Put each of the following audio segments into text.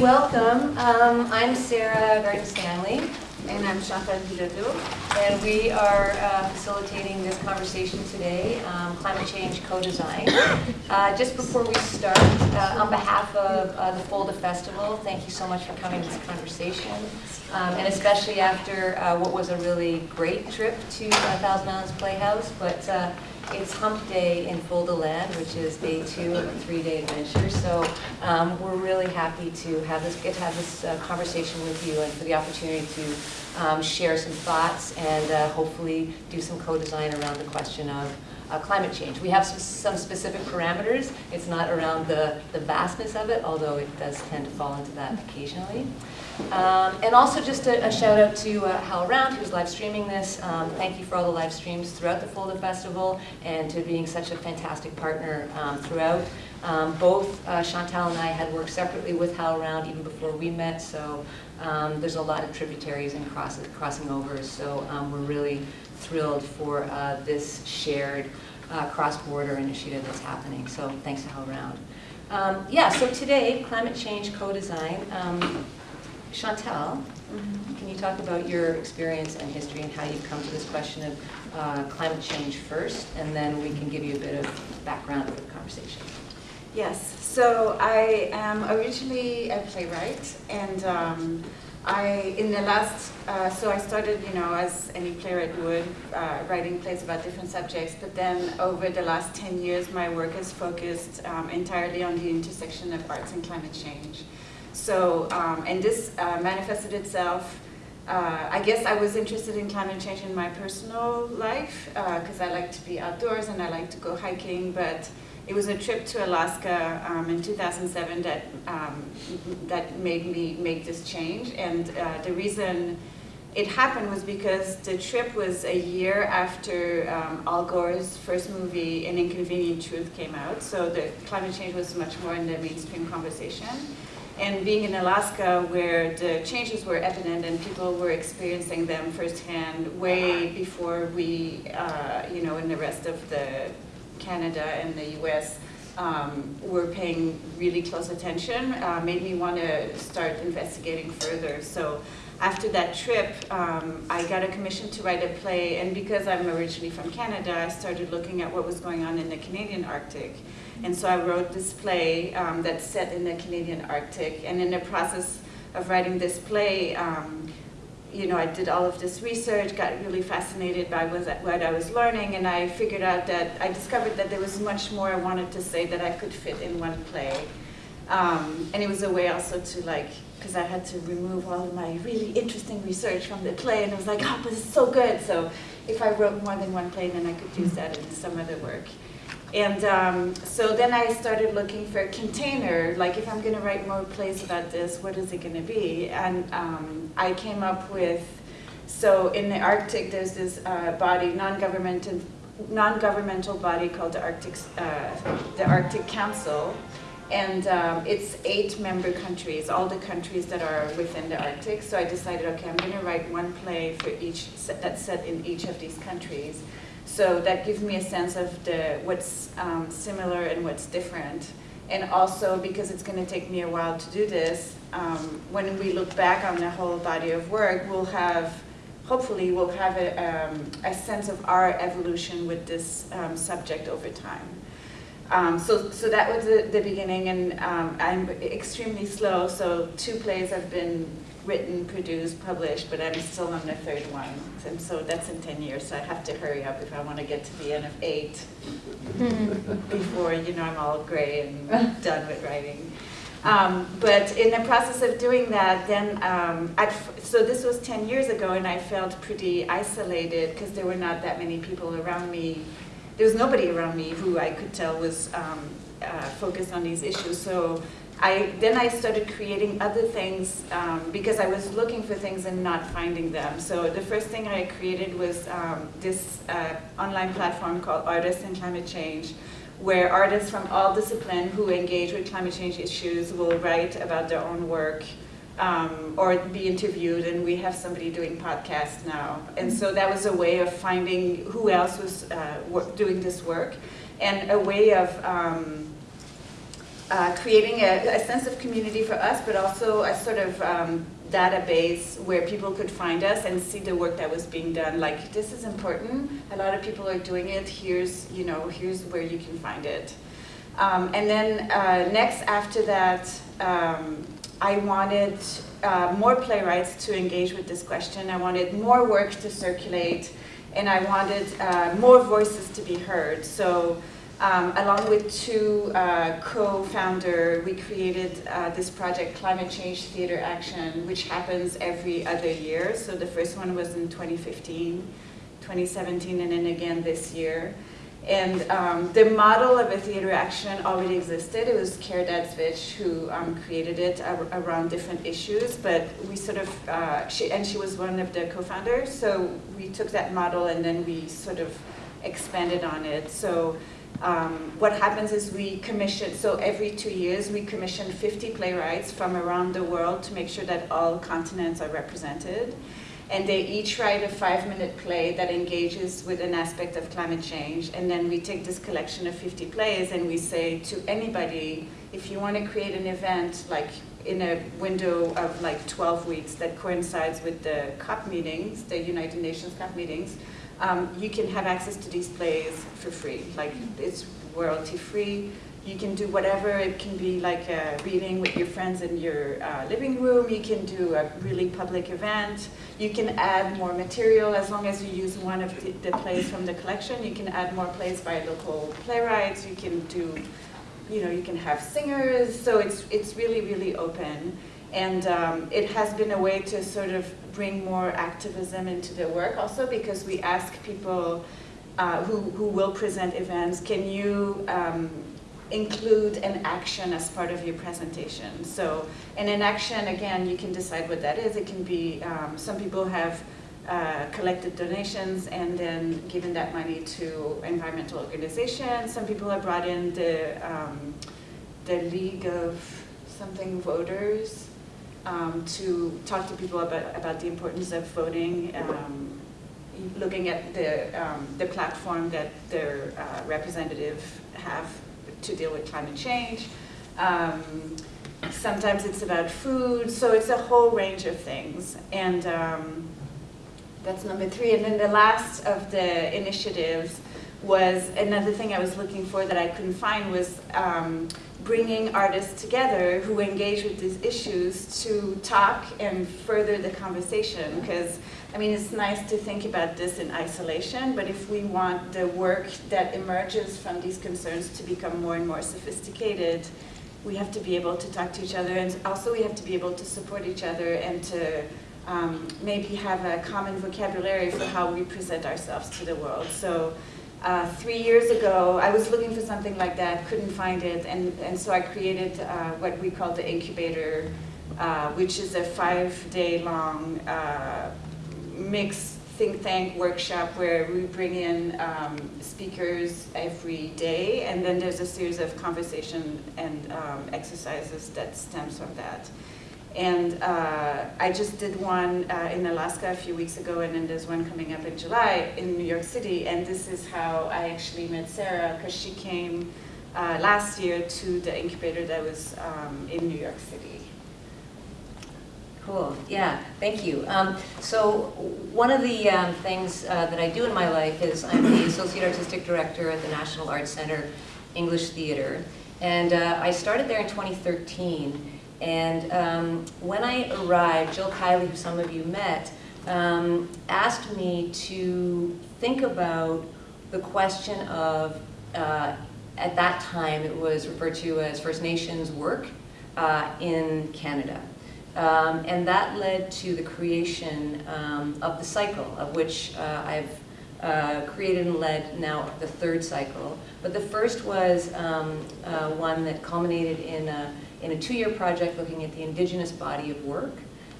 welcome. Um, I'm Sarah Garton Stanley, And I'm Chantal Bilodeau. and we are uh, facilitating this conversation today, um, climate change co-design. Uh, just before we start, uh, on behalf of uh, the Folda Festival, thank you so much for coming to this conversation, um, and especially after uh, what was a really great trip to uh, Thousand Islands Playhouse. But it's Hump Day in Folda Land, which is day two of a three-day adventure. So um, we're really happy to have this, get to have this uh, conversation with you and for the opportunity to um, share some thoughts and uh, hopefully do some co-design around the question of uh, climate change. We have some, some specific parameters. It's not around the, the vastness of it, although it does tend to fall into that occasionally. Um, and also just a, a shout out to uh, HowlRound who's live streaming this. Um, thank you for all the live streams throughout the Folda Festival and to being such a fantastic partner um, throughout. Um, both uh, Chantal and I had worked separately with HowlRound even before we met, so um, there's a lot of tributaries and cross, crossing over. So um, we're really thrilled for uh, this shared uh, cross-border initiative that's happening. So thanks to HowlRound. Um, yeah, so today, climate change co-design. Chantal, can you talk about your experience and history and how you've come to this question of uh, climate change first, and then we can give you a bit of background for the conversation. Yes, so I am originally a playwright, and um, I, in the last, uh, so I started, you know, as any playwright would, uh, writing plays about different subjects, but then over the last 10 years, my work has focused um, entirely on the intersection of arts and climate change. So, um, and this uh, manifested itself uh, I guess I was interested in climate change in my personal life because uh, I like to be outdoors and I like to go hiking, but it was a trip to Alaska um, in 2007 that um, that made me make this change. And uh, the reason it happened was because the trip was a year after um, Al Gore's first movie, An Inconvenient Truth, came out. So the climate change was much more in the mainstream conversation and being in Alaska where the changes were evident and people were experiencing them firsthand way before we, uh, you know, in the rest of the Canada and the US um, were paying really close attention, uh, made me want to start investigating further. So after that trip, um, I got a commission to write a play, and because I'm originally from Canada, I started looking at what was going on in the Canadian Arctic. And so I wrote this play um, that's set in the Canadian Arctic. And in the process of writing this play, um, you know, I did all of this research, got really fascinated by what I was learning, and I figured out that I discovered that there was much more I wanted to say that I could fit in one play. Um, and it was a way also to like, because I had to remove all of my really interesting research from the play, and I was like, oh, but it's so good. So if I wrote more than one play, then I could use that in some other work. And um, so then I started looking for a container, like if I'm going to write more plays about this, what is it going to be? And um, I came up with, so in the Arctic there's this uh, body, non-governmental non-governmental body called the Arctic, uh, the Arctic Council, and um, it's eight member countries, all the countries that are within the Arctic. So I decided, okay, I'm going to write one play for each that's set in each of these countries. So that gives me a sense of the what's um, similar and what's different. And also because it's going to take me a while to do this, um, when we look back on the whole body of work, we'll have, hopefully we'll have a, um, a sense of our evolution with this um, subject over time. Um, so, so that was the, the beginning, and um, I'm extremely slow, so two plays have been written, produced, published, but I'm still on the third one. And so that's in 10 years, so I have to hurry up if I want to get to the end of eight before, you know, I'm all gray and done with writing. Um, but in the process of doing that, then, um, so this was 10 years ago, and I felt pretty isolated because there were not that many people around me. There was nobody around me who I could tell was um, uh, focused on these issues. So I, then I started creating other things um, because I was looking for things and not finding them. So the first thing I created was um, this uh, online platform called Artists and Climate Change, where artists from all disciplines who engage with climate change issues will write about their own work um, or be interviewed, and we have somebody doing podcasts now. And so that was a way of finding who else was uh, doing this work, and a way of um, uh, creating a, a sense of community for us, but also a sort of um, database where people could find us and see the work that was being done. Like, this is important. A lot of people are doing it. Here's, you know, here's where you can find it. Um, and then uh, next after that, um, I wanted uh, more playwrights to engage with this question. I wanted more work to circulate, and I wanted uh, more voices to be heard. So um, along with two uh, co-founder, we created uh, this project, Climate Change Theater Action, which happens every other year. So the first one was in 2015, 2017, and then again this year. And um, the model of a theater action already existed. It was Caridad Svich who um, created it ar around different issues, but we sort of, uh, she, and she was one of the co-founders, so we took that model and then we sort of expanded on it. So um, what happens is we commission, so every two years we commission 50 playwrights from around the world to make sure that all continents are represented and they each write a five-minute play that engages with an aspect of climate change. And then we take this collection of 50 plays and we say to anybody, if you want to create an event like in a window of like 12 weeks that coincides with the COP meetings, the United Nations COP meetings, um, you can have access to these plays for free. Like it's royalty free you can do whatever. It can be like a reading with your friends in your uh, living room. You can do a really public event. You can add more material as long as you use one of the, the plays from the collection. You can add more plays by local playwrights. You can do, you know, you can have singers. So it's, it's really, really open. And um, it has been a way to sort of bring more activism into the work also because we ask people uh, who, who will present events, can you um, include an action as part of your presentation. So, and an action, again, you can decide what that is. It can be, um, some people have uh, collected donations and then given that money to environmental organizations. Some people have brought in the, um, the League of something voters um, to talk to people about, about the importance of voting um, looking at the, um, the platform that their uh, representative have to deal with climate change. Um, sometimes it's about food, so it's a whole range of things. And um, that's number three. And then the last of the initiatives was another thing I was looking for that I couldn't find was um, bringing artists together who engage with these issues to talk and further the conversation because I mean it's nice to think about this in isolation but if we want the work that emerges from these concerns to become more and more sophisticated we have to be able to talk to each other and also we have to be able to support each other and to um, maybe have a common vocabulary for how we present ourselves to the world. So uh, three years ago, I was looking for something like that, couldn't find it, and, and so I created uh, what we call the incubator, uh, which is a five-day long uh, mixed think tank workshop where we bring in um, speakers every day, and then there's a series of conversation and um, exercises that stems from that. And uh, I just did one uh, in Alaska a few weeks ago, and then there's one coming up in July in New York City. And this is how I actually met Sarah, because she came uh, last year to the incubator that was um, in New York City. Cool, yeah, thank you. Um, so one of the um, things uh, that I do in my life is I'm the Associate Artistic Director at the National Arts Center English Theater. And uh, I started there in 2013. And um, when I arrived, Jill Keiley, who some of you met, um, asked me to think about the question of, uh, at that time it was referred to as First Nations work uh, in Canada. Um, and that led to the creation um, of the cycle, of which uh, I've uh, created and led now the third cycle. But the first was um, uh, one that culminated in a, in a two-year project looking at the indigenous body of work,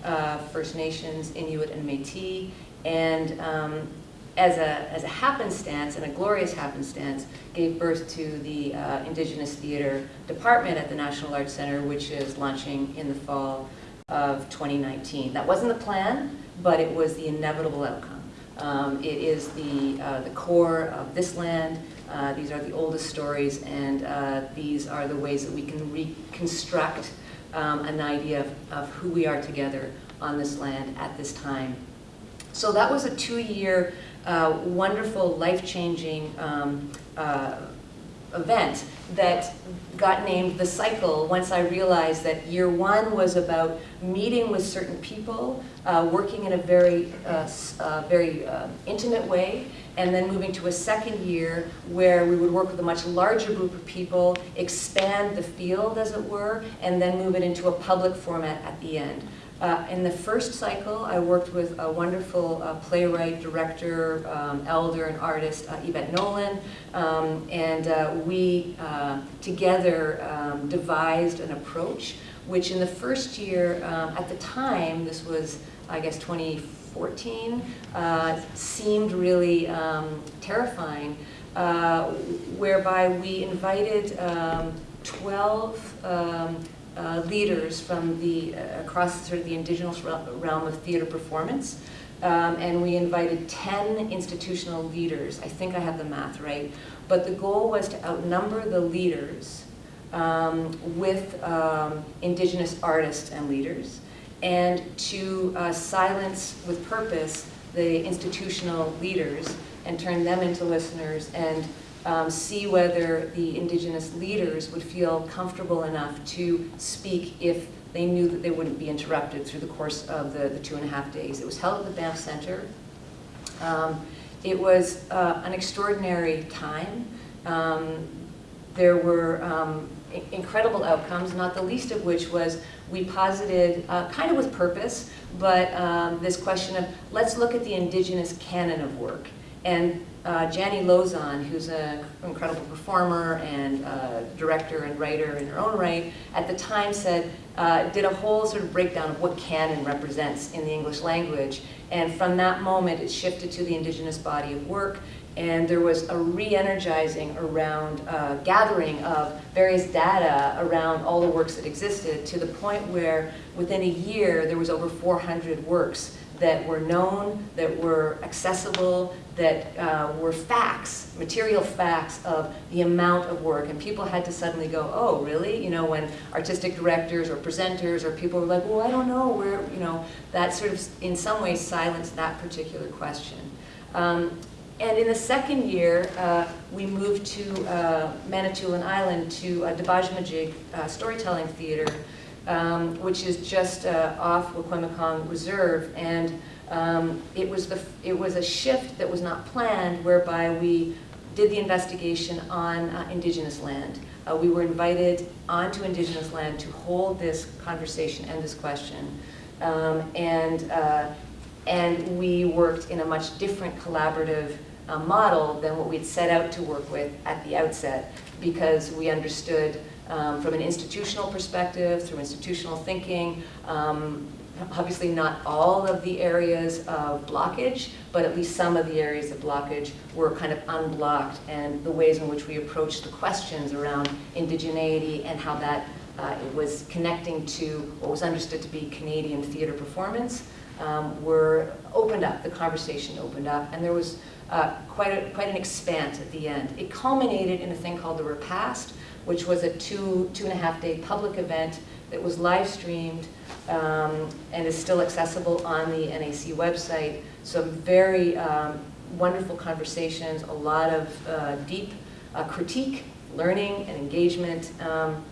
uh, First Nations, Inuit, and Métis, and um, as, a, as a happenstance, and a glorious happenstance, gave birth to the uh, Indigenous Theater Department at the National Arts Center, which is launching in the fall of 2019. That wasn't the plan, but it was the inevitable outcome. Um, it is the, uh, the core of this land, Uh, these are the oldest stories, and uh, these are the ways that we can reconstruct um, an idea of, of who we are together on this land at this time. So that was a two-year, uh, wonderful, life-changing um, uh, event that got named The Cycle once I realized that year one was about meeting with certain people, uh, working in a very, uh, uh, very uh, intimate way, and then moving to a second year where we would work with a much larger group of people, expand the field, as it were, and then move it into a public format at the end. Uh, in the first cycle, I worked with a wonderful uh, playwright, director, um, elder, and artist, uh, Yvette Nolan, um, and uh, we uh, together um, devised an approach, which in the first year, um, at the time, this was, I guess, 2014, uh, seemed really um, terrifying, whereby we invited um, 12 uh, leaders from the uh, across sort of the indigenous realm of theater performance. Um, and we invited 10 institutional leaders. I think I have the math right. But the goal was to outnumber the leaders um, with um, indigenous artists and leaders and to uh, silence with purpose the institutional leaders and turn them into listeners and um, see whether the indigenous leaders would feel comfortable enough to speak if they knew that they wouldn't be interrupted through the course of the, the two and a half days. It was held at the Banff Center. Um, it was uh, an extraordinary time. Um, there were um, incredible outcomes, not the least of which was we posited, uh, kind of with purpose, but um, this question of let's look at the indigenous canon of work. And uh, Jani Lauzon, who's an incredible performer and uh, director and writer in her own right, at the time said, uh, did a whole sort of breakdown of what canon represents in the English language. And from that moment, it shifted to the indigenous body of work. And there was a re-energizing around uh, gathering of various data around all the works that existed to the point where within a year, there was over 400 works that were known, that were accessible, that uh, were facts, material facts of the amount of work. And people had to suddenly go, oh, really? You know, when artistic directors or presenters or people were like, well, I don't know where, you know, that sort of in some ways silenced that particular question. Um, and in the second year, uh, we moved to uh, Manitoulin Island to uh, Debajehmujig uh, Storytelling Theater, um, which is just uh, off Wiikwemikong Reserve. And um, it, was the, it was a shift that was not planned whereby we did the investigation on uh, indigenous land. Uh, we were invited onto indigenous land to hold this conversation and this question. Um, and, uh, and we worked in a much different collaborative uh, model than what we'd set out to work with at the outset because we understood um, from an institutional perspective, through institutional thinking, um, obviously not all of the areas of blockage, but at least some of the areas of blockage were kind of unblocked and the ways in which we approached the questions around indigeneity and how that uh, was connecting to what was understood to be Canadian theater performance um, were opened up, the conversation opened up, and there was uh, quite, a, quite an expanse at the end. It culminated in a thing called the Repast, which was a two, two and a half day public event that was live streamed um, and is still accessible on the NAC website. Some very um, wonderful conversations, a lot of uh, deep uh, critique, learning and engagement, um,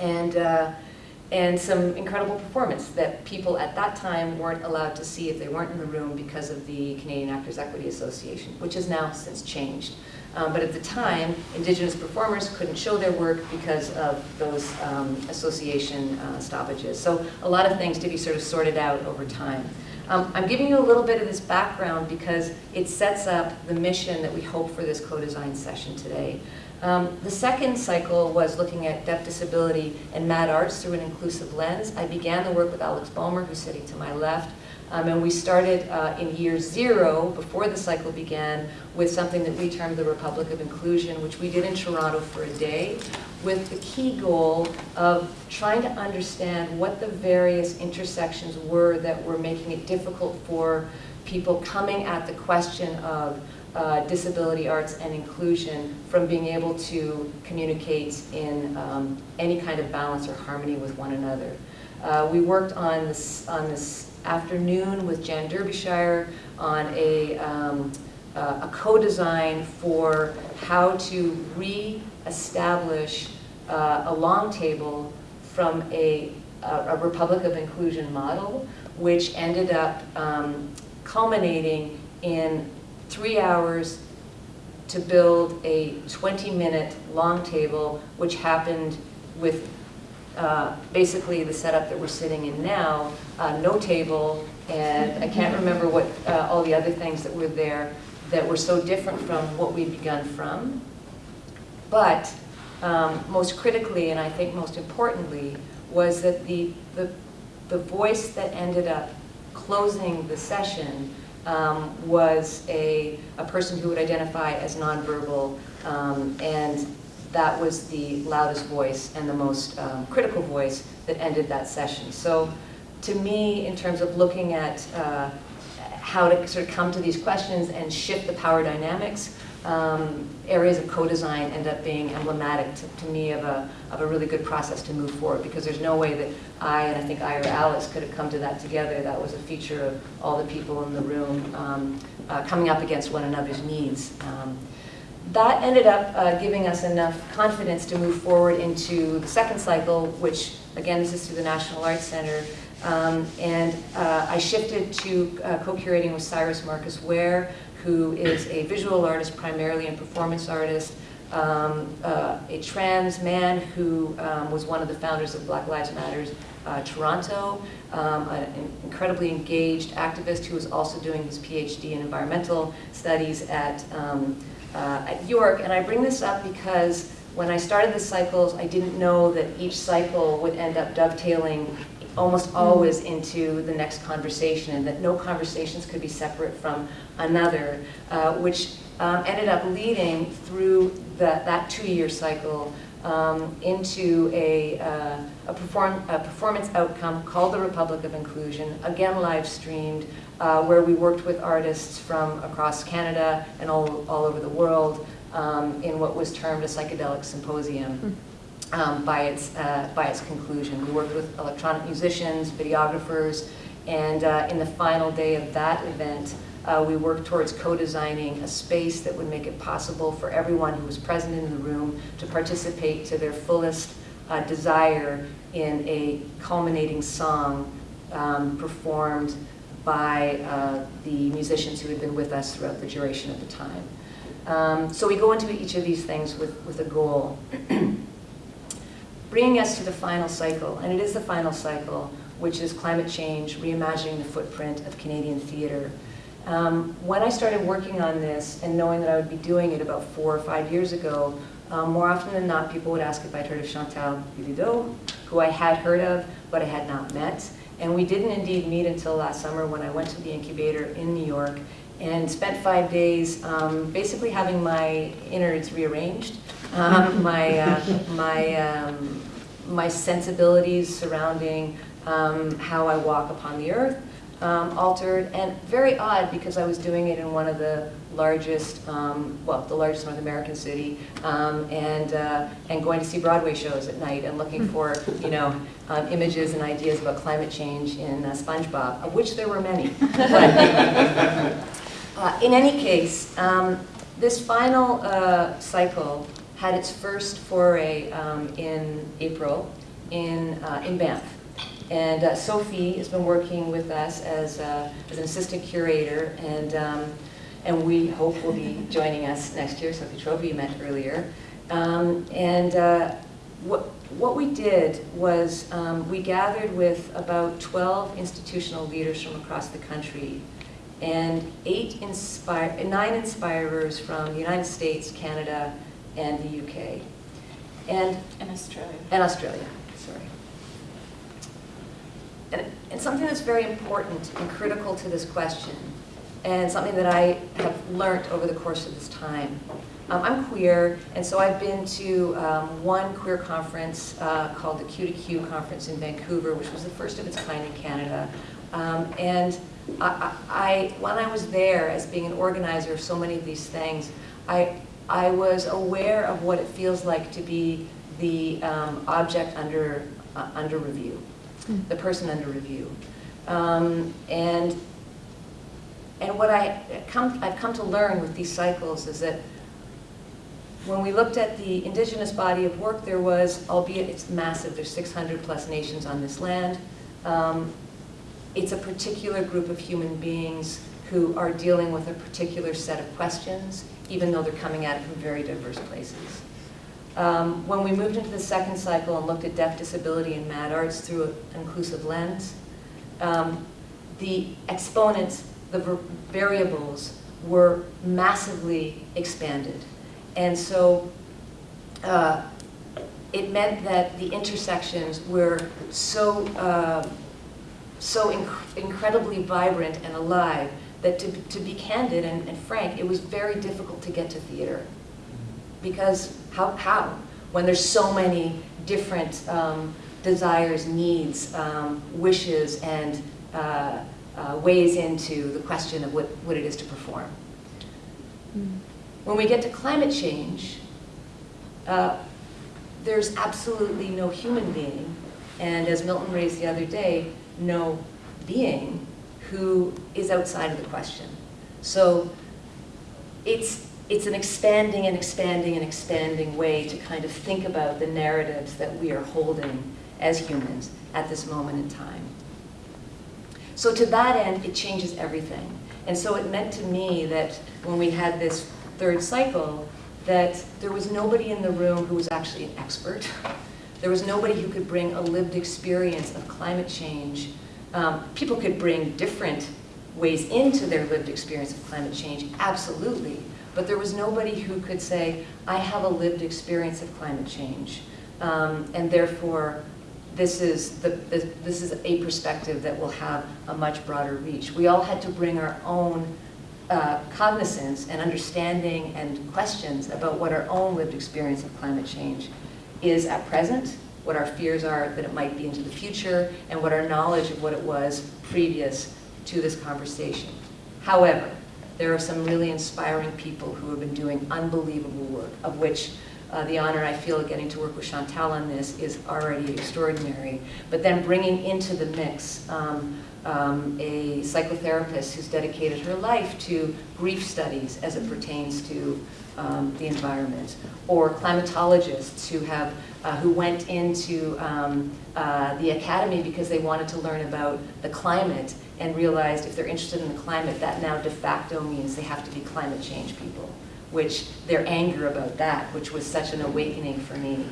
and, uh, and some incredible performance that people at that time weren't allowed to see if they weren't in the room because of the Canadian Actors Equity Association, which has now since changed. Um, but at the time, Indigenous performers couldn't show their work because of those um, association uh, stoppages. So a lot of things to be sort of sorted out over time. Um, I'm giving you a little bit of this background because it sets up the mission that we hope for this co-design session today. Um, the second cycle was looking at deaf disability and mad arts through an inclusive lens. I began the work with Alex Bulmer, who's sitting to my left, um, and we started uh, in year zero, before the cycle began, with something that we termed the Republic of Inclusion, which we did in Toronto for a day, with the key goal of trying to understand what the various intersections were that were making it difficult for people coming at the question of uh, disability arts and inclusion from being able to communicate in um, any kind of balance or harmony with one another. Uh, we worked on this, on this afternoon with Jan Derbyshire on a, um, uh, a co-design for how to re-establish uh, a long table from a, a Republic of Inclusion model, which ended up um, culminating in three hours to build a 20-minute long table, which happened with uh, basically the setup that we're sitting in now, uh, no table, and I can't remember what uh, all the other things that were there that were so different from what we'd begun from. But um, most critically, and I think most importantly, was that the, the, the voice that ended up closing the session um, was a, a person who would identify as nonverbal, um, and that was the loudest voice and the most um, critical voice that ended that session. So to me, in terms of looking at uh, how to sort of come to these questions and shift the power dynamics, um, areas of co-design end up being emblematic to, to, me of a, of a really good process to move forward because there's no way that I and I think I or Alice could have come to that together. That was a feature of all the people in the room um, uh, coming up against one another's needs. Um, that ended up uh, giving us enough confidence to move forward into the second cycle, which again, this is through the National Arts Center. Um, and uh, I shifted to uh, co-curating with Cyrus Marcus Ware, who is a visual artist primarily and performance artist, um, uh, a trans man who um, was one of the founders of Black Lives Matters uh, Toronto, um, an incredibly engaged activist who was also doing his PhD in environmental studies at, um, uh, at York. And I bring this up because when I started the cycles, I didn't know that each cycle would end up dovetailing almost always into the next conversation and that no conversations could be separate from another, uh, which um, ended up leading through the, that two-year cycle um, into a, uh, a, perform, a, performance outcome called the Republic of Inclusion, again live streamed, uh, where we worked with artists from across Canada and all, all over the world um, in what was termed a psychedelic symposium. Mm um, by, its, uh, by its conclusion. We worked with electronic musicians, videographers, and uh, in the final day of that event, uh, we worked towards co-designing a space that would make it possible for everyone who was present in the room to participate to their fullest uh, desire in a culminating song um, performed by uh, the musicians who had been with us throughout the duration of the time. Um, so we go into each of these things with, with a goal. bringing us to the final cycle, and it is the final cycle, which is climate change, reimagining the footprint of Canadian theatre. Um, when I started working on this and knowing that I would be doing it about four or five years ago, um, more often than not, people would ask if I'd heard of Chantal Bilodeau, who I had heard of, but I had not met. And we didn't indeed meet until last summer when I went to the incubator in New York and spent five days um, basically having my innards rearranged, um, my, uh, my, um, my sensibilities surrounding um, how I walk upon the earth um, altered, and very odd because I was doing it in one of the largest, um, well, the largest North American city, and, uh, and going to see Broadway shows at night and looking hmm. for, you know, images and ideas about climate change in uh, SpongeBob, of which there were many. Uh, in any case, um, this final uh, cycle had its first foray um, in April in, uh, in Banff. And uh, Sophie has been working with us as, uh, as an assistant curator, and, um, and we hope will be joining us next year. Sophie Trophy you met earlier. Um, and uh, what, what we did was um, we gathered with about 12 institutional leaders from across the country and eight inspire, nine inspirers from the United States, Canada, and the UK. And, and Australia. And Australia, sorry. And, and something that's very important and critical to this question, and something that I have learned over the course of this time. Um, I'm queer, and so I've been to um, one queer conference uh, called the Q2Q conference in Vancouver, which was the first of its kind in Canada. Um, and I, I, when I was there as being an organizer of so many of these things, I, I was aware of what it feels like to be the um, object under, uh, under review, the person under review. Um, And, and what I come, I've come to learn with these cycles is that when we looked at the indigenous body of work, there was, albeit it's massive, there's 600 plus nations on this land. Um, It's a particular group of human beings who are dealing with a particular set of questions, even though they're coming at it from very diverse places. Um, When we moved into the second cycle and looked at deaf disability and mad arts through an inclusive lens, um, the exponents, the var- variables were massively expanded. And so uh, it meant that the intersections were so, uh, so inc- incredibly vibrant and alive that to, to be candid and, and frank, it was very difficult to get to theater. Because how, how? When there's so many different um, desires, needs, um, wishes, and uh, uh, ways into the question of what, what it is to perform. When we get to climate change, uh, there's absolutely no human being, and as Milton raised the other day, no being who is outside of the question. So it's, it's an expanding and expanding and expanding way to kind of think about the narratives that we are holding as humans at this moment in time. So to that end, it changes everything. And so it meant to me that when we had this third cycle, that there was nobody in the room who was actually an expert. There was nobody who could bring a lived experience of climate change. Um, people could bring different ways into their lived experience of climate change, absolutely. But there was nobody who could say, I have a lived experience of climate change. Um, and therefore, this is, the, this, is a perspective that will have a much broader reach. We all had to bring our own uh, cognizance and understanding and questions about what our own lived experience of climate change is at present, what our fears are that it might be into the future, and what our knowledge of what it was previous to this conversation. However, there are some really inspiring people who have been doing unbelievable work, of which uh, the honor I feel of getting to work with Chantal on this is already extraordinary. But then bringing into the mix um, um, a psychotherapist who's dedicated her life to grief studies as it pertains to um, the environment, or climatologists who have uh, who went into um, uh, the academy because they wanted to learn about the climate and realized if they're interested in the climate, that now de facto means they have to be climate change people, which their anger about that, which was such an awakening for me.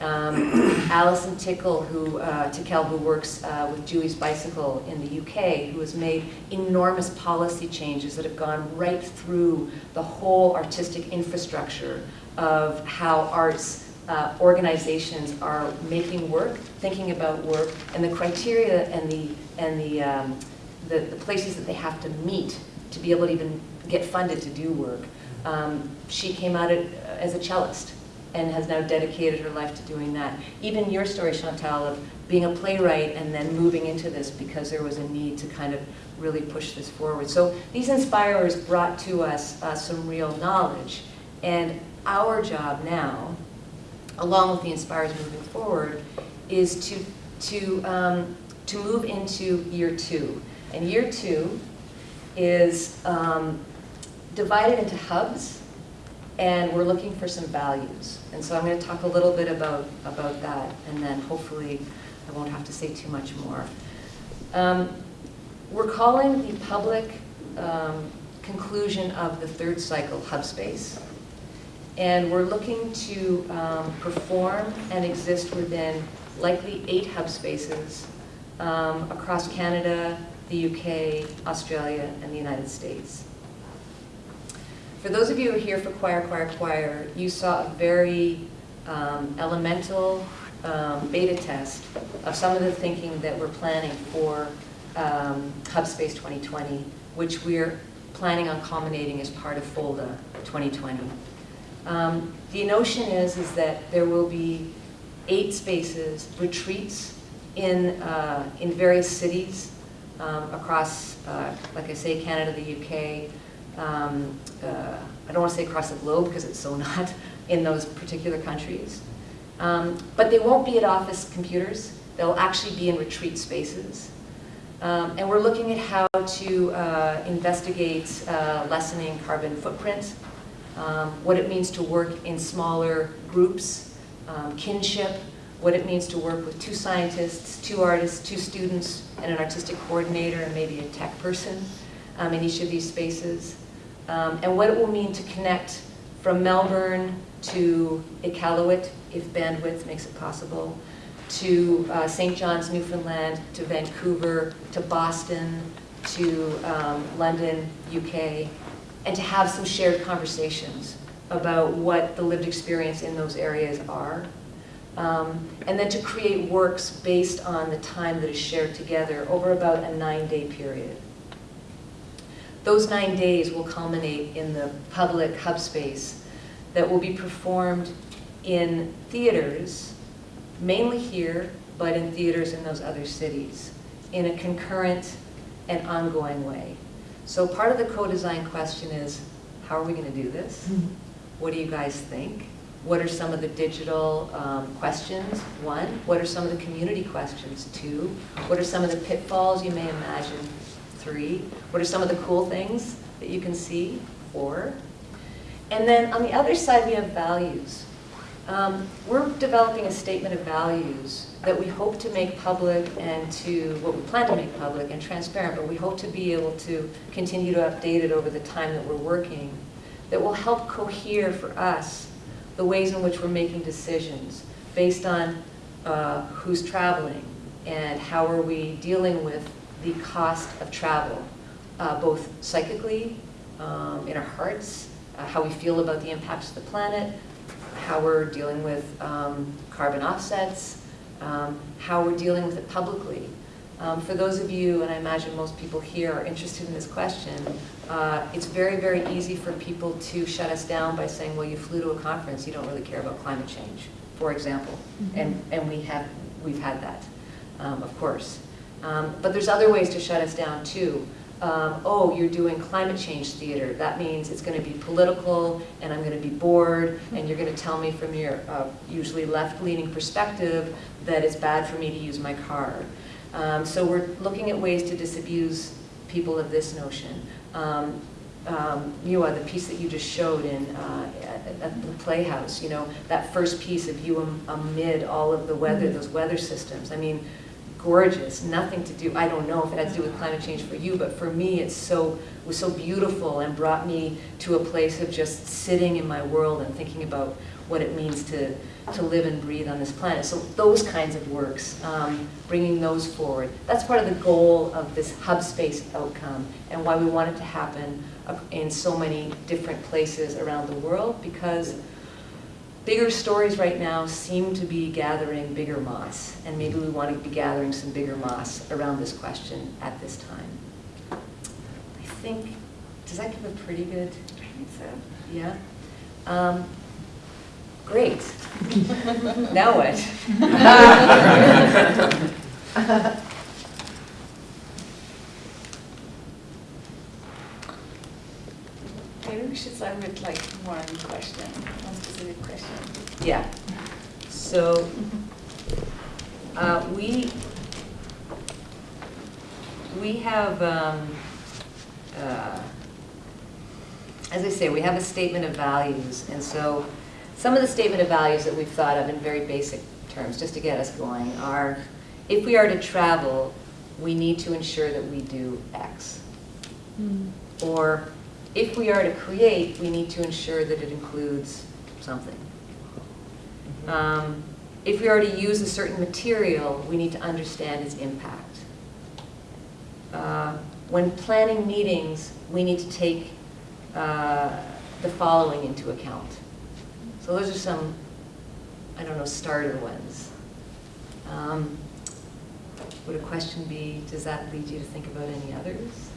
Um, Alison Tickle, who, uh, Tickell, who works uh, with Julie's Bicycle in the UK, who has made enormous policy changes that have gone right through the whole artistic infrastructure of how arts uh, organizations are making work, thinking about work, and the criteria and the and the, um, the the places that they have to meet to be able to even get funded to do work. Um, she came out it as a cellist and has now dedicated her life to doing that. Even your story, Chantal, of being a playwright and then moving into this because there was a need to kind of really push this forward. So these inspirers brought to us uh, some real knowledge. And our job now, along with the inspirers moving forward, is to, to, um, to move into year two. And year two is um, divided into hubs and we're looking for some values. And so I'm going to talk a little bit about, about that, and then hopefully I won't have to say too much more. Um, we're calling the public um, conclusion of the third cycle Hub Space. And we're looking to um, perform and exist within likely eight hub spaces um, across Canada, the UK, Australia, and the United States. For those of you who are here for Choir, Choir, Choir, you saw a very um, elemental um, beta test of some of the thinking that we're planning for um, HubSpace 2020, which we're planning on culminating as part of FOLDA 2020. Um, the notion is, is that there will be eight spaces, retreats in, uh, in various cities um, across, uh, like I say, Canada, the UK. Um, uh, I don't want to say across the globe because it's so not in those particular countries. Um, But they won't be at office computers. They'll actually be in retreat spaces. Um, And we're looking at how to uh, investigate uh, lessening carbon footprint, um, what it means to work in smaller groups, um, kinship, what it means to work with two scientists, two artists, two students, and an artistic coordinator, and maybe a tech person um, in each of these spaces, um, and what it will mean to connect from Melbourne to Iqaluit, if bandwidth makes it possible, to uh, St. John's, Newfoundland, to Vancouver, to Boston, to um, London, UK, and to have some shared conversations about what the lived experience in those areas are. Um, and then to create works based on the time that is shared together over about a nine-day period. Those nine days will culminate in the public hub space that will be performed in theaters, mainly here, but in theaters in those other cities, in a concurrent and ongoing way. So part of the co-design question is, how are we going to do this? What do you guys think? What are some of the digital um, questions? One, what are some of the community questions? Two, what are some of the pitfalls you may imagine? Three, what are some of the cool things that you can see? Four. And then on the other side, we have values. Um, we're developing a statement of values that we hope to make public and to, what we plan to make public and transparent, but we hope to be able to continue to update it over the time that we're working, that will help cohere for us the ways in which we're making decisions based on uh, who's traveling and how are we dealing with the cost of travel, uh, both psychically, um, in our hearts, uh, how we feel about the impacts of the planet, how we're dealing with um, carbon offsets, um, how we're dealing with it publicly. Um, for those of you, and I imagine most people here are interested in this question, uh, it's very, very easy for people to shut us down by saying, well, you flew to a conference, you don't really care about climate change, for example. And, and we have, we've had that, um, of course. Um, but there's other ways to shut us down too. Um, oh, you're doing climate change theater. That means it's going to be political, and I'm going to be bored, and you're going to tell me from your uh, usually left-leaning perspective that it's bad for me to use my car. Um, so we're looking at ways to disabuse people of this notion. Um, um, the piece that you just showed in uh, at, at the Playhouse, you know, that first piece of you am, amid all of the weather, those weather systems. I mean, gorgeous, nothing to do, I don't know if it had to do with climate change for you, but for me it's so, it was so beautiful and brought me to a place of just sitting in my world and thinking about what it means to, to live and breathe on this planet. So those kinds of works, um, bringing those forward, that's part of the goal of this hub space outcome and why we want it to happen uh, in so many different places around the world because bigger stories right now seem to be gathering bigger moss, and maybe we want to be gathering some bigger moss around this question at this time. I think, does that give a pretty good, I think so. yeah? Um, Great. Now what? Maybe we should start with like one question, one specific question. Yeah. So, uh, we, we have, um, uh, as I say, we have a statement of values, and so some of the statement of values that we've thought of in very basic terms, just to get us going, are if we are to travel, we need to ensure that we do X. Or if we are to create, we need to ensure that it includes something. Um, If we are to use a certain material, we need to understand its impact. Uh, When planning meetings, we need to take uh, the following into account. So those are some, I don't know, starter ones. Um, Would a question be, does that lead you to think about any others?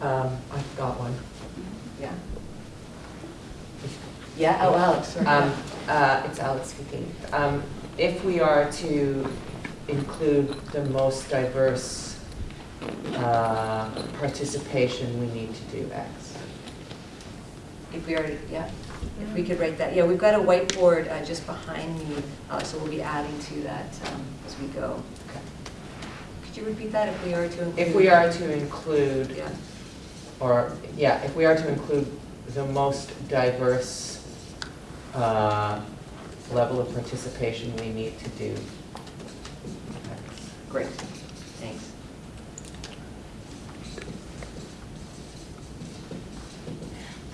Um, I've got one. Yeah? Yeah, oh, Alex. Um, Uh, It's Alex speaking. Um, If we are to include the most diverse uh, participation, we need to do X. If we already, yeah, if we could write that, yeah, we've got a whiteboard uh, just behind me, uh, so we'll be adding to that um, as we go. Could you repeat that, if we are to include? If we are to include, Yeah, or, yeah, if we are to include the most diverse uh, level of participation, we need to do great, thanks.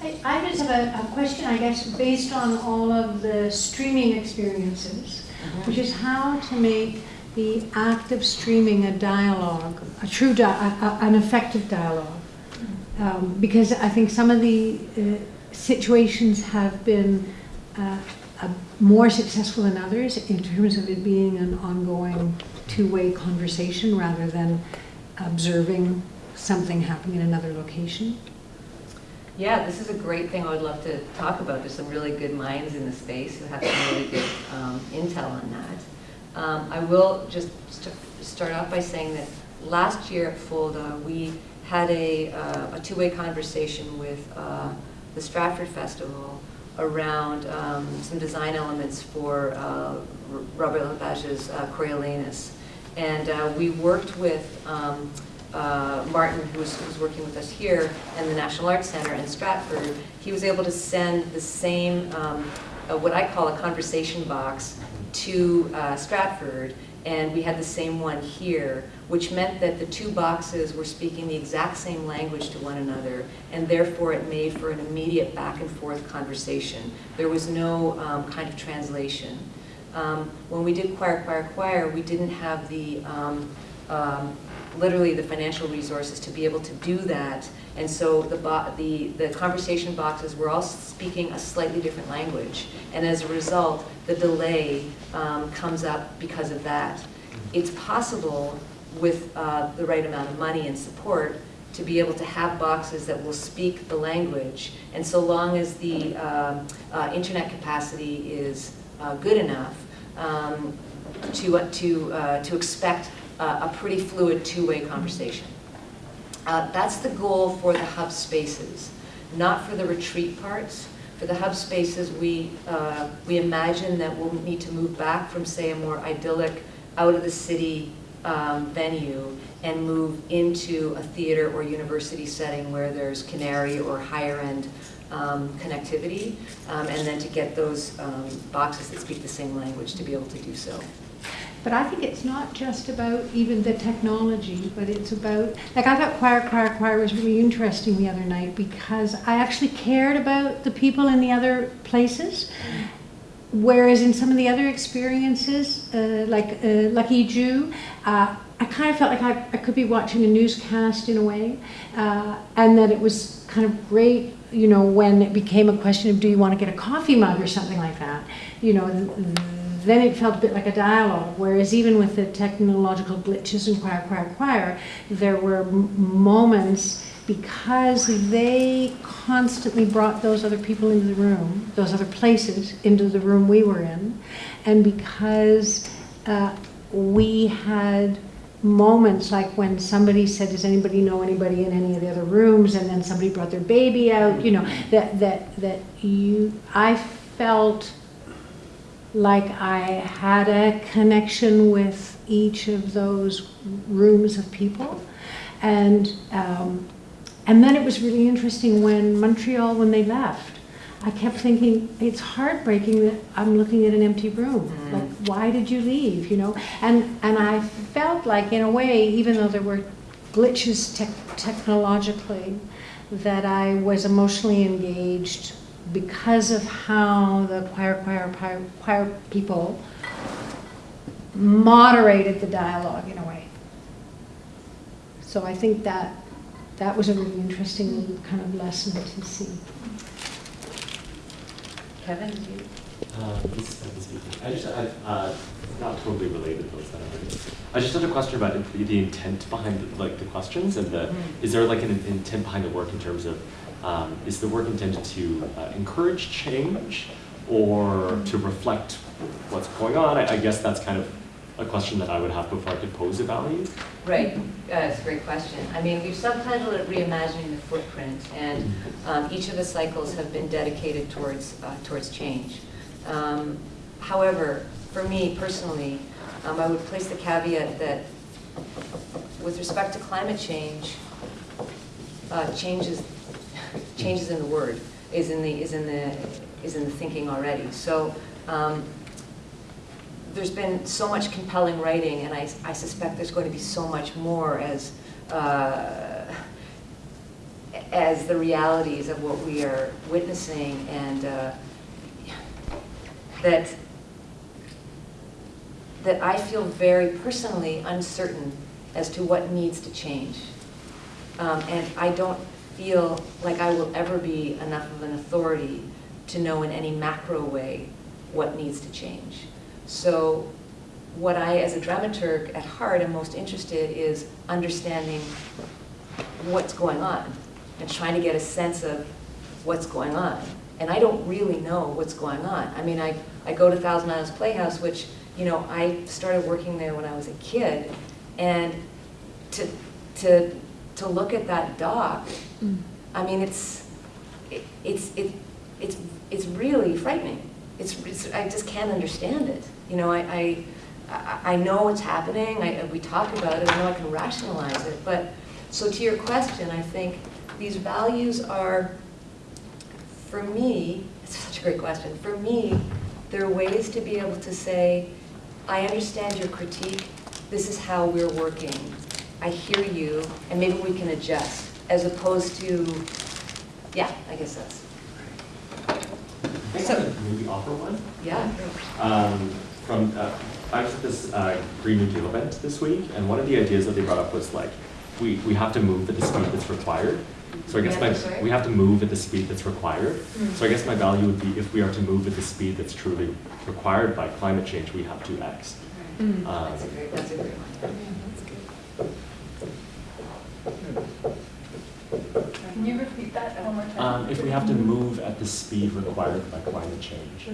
I, I just have a, a question, I guess, based on all of the streaming experiences, which is how to make the act of streaming a dialogue, a true, di- an effective dialogue. Um, because I think some of the uh, situations have been uh, more successful than others in terms of it being an ongoing two-way conversation rather than observing something happening in another location. Yeah, this is a great thing I would love to talk about. There's some really good minds in the space who have some really good um, intel on that. Um, I will just st- start off by saying that last year at FOLDA, we had a, uh, a two-way conversation with uh, the Stratford Festival around um, some design elements for uh, Robert Lepage's uh, Coriolanus. And uh, we worked with um, uh, Martin, who was, working with us here, and the National Arts Center in Stratford. He was able to send the same, um, what I call a conversation box, to uh, Stratford, and we had the same one here, which meant that the two boxes were speaking the exact same language to one another, and therefore it made for an immediate back and forth conversation. There was no um, kind of translation. Um, when we did Choir, Choir, Choir, we didn't have the, um, um, literally the financial resources to be able to do that. And so the, the, the conversation boxes were all speaking a slightly different language. And as a result, the delay um, comes up because of that. It's possible with uh, the right amount of money and support to be able to have boxes that will speak the language. And so long as the um, uh, internet capacity is uh, good enough um, to, to, uh, to expect uh, a pretty fluid two-way conversation. Uh, That's the goal for the hub spaces, not for the retreat parts. For the hub spaces, we, uh, we imagine that we'll need to move back from, say, a more idyllic, out-of-the-city um, venue and move into a theater or university setting where there's CANARIE or higher-end um, connectivity, um, and then to get those um, boxes that speak the same language to be able to do so. But I think it's not just about even the technology, but it's about, like I thought Choir, Choir, Choir was really interesting the other night because I actually cared about the people in the other places. Whereas in some of the other experiences, uh, like uh, Lucky Jew, uh, I kind of felt like I, I could be watching a newscast in a way, uh, and that it was kind of great, you know, when it became a question of do you want to get a coffee mug or something like that, you know, then it felt a bit like a dialogue. Whereas even with the technological glitches in Choir, Choir, Choir, there were moments because they constantly brought those other people into the room, those other places into the room we were in, and because uh, we had moments like when somebody said, "Does anybody know anybody in any of the other rooms?" and then somebody brought their baby out. You know that that that you. I felt like I had a connection with each of those rooms of people, and um, and then it was really interesting when Montreal when they left. I kept thinking it's heartbreaking that I'm looking at an empty room. Mm. Like, why did you leave? You know, and and I felt like, in a way, even though there were glitches tech technologically, that I was emotionally engaged because of how the choir, choir, choir, choir people moderated the dialogue in a way. So I think that that was a really interesting kind of lesson to see. Kevin, did you? Uh, This is speaking. I just, I, uh, not totally related, but it's not. I just had a question about the, the intent behind the, like the questions and the, is there like an intent behind the work in terms of, um, is the work intended to uh, encourage change or to reflect what's going on? I, I guess that's kind of a question that I would have before I could pose a value. Right, uh, a great question. I mean, we've subtitled it Reimagining the Footprint, and um, each of the cycles have been dedicated towards, uh, towards change. Um, However, for me personally, um, I would place the caveat that with respect to climate change, uh, changes, changes in the word, is in the, is in the, is in the thinking already. So um, there's been so much compelling writing, and I, I suspect there's going to be so much more as, uh, as the realities of what we are witnessing, and uh, that, that I feel very personally uncertain as to what needs to change. Um, And I don't feel like I will ever be enough of an authority to know in any macro way what needs to change. So what I, as a dramaturg at heart, am most interested is understanding what's going on and trying to get a sense of what's going on. And I don't really know what's going on. I mean, I, I go to Thousand Islands Playhouse, which, you know, I started working there when I was a kid, and to, to, to look at that dock, mm. I mean, it's, it- it's, it, it's, it's really frightening. It's, it's, I just can't understand it. You know, I, I, I I know what's happening, I, we talk about it, I know I can rationalize it, but, so to your question, I think these values are, for me, it's such a great question, for me, there are ways to be able to say, I understand your critique, this is how we're working, I hear you, and maybe we can adjust, as opposed to, yeah, I guess that's, I I maybe offer one. yeah. um, from, uh, I was at this uh, Green New Deal event this week, and one of the ideas that they brought up was like, we, we have to move at the speed that's required. So I guess Yeah, my, we have to move at the speed that's required. Mm. So I guess my value would be if we are to move at the speed that's truly required by climate change, we have to X. Um, That's a great, that's a great one. Can you repeat that one more time? Um, If we have to move at the speed required by climate change.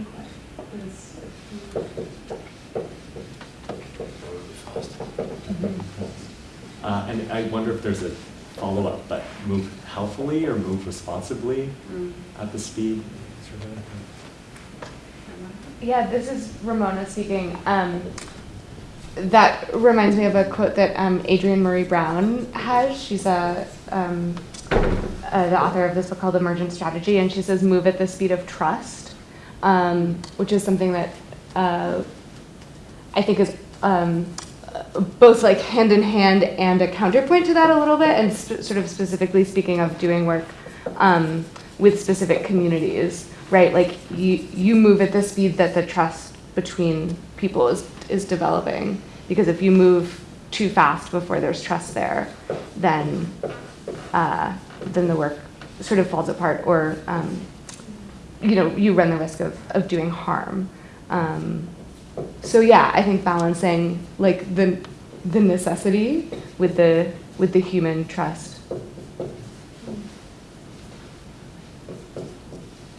Uh, And I wonder if there's a follow-up, but move healthily or move responsibly Mm. at the speed? Yeah, this is Ramona speaking. Um, that reminds me of a quote that um, Adrienne Maree Brown has. She's a, um, uh, the author of this book called Emergent Strategy, and she says, "Move at the speed of trust," um, which is something that uh, I think is um, both like hand in hand and a counterpoint to that a little bit, and sort of specifically speaking of doing work um, with specific communities, right? Like you you move at the speed that the trust between people is is developing, because if you move too fast before there's trust there, then uh, then the work sort of falls apart, or um, you know you run the risk of of doing harm. Um, so yeah, I think balancing like the the necessity with the with the human trust.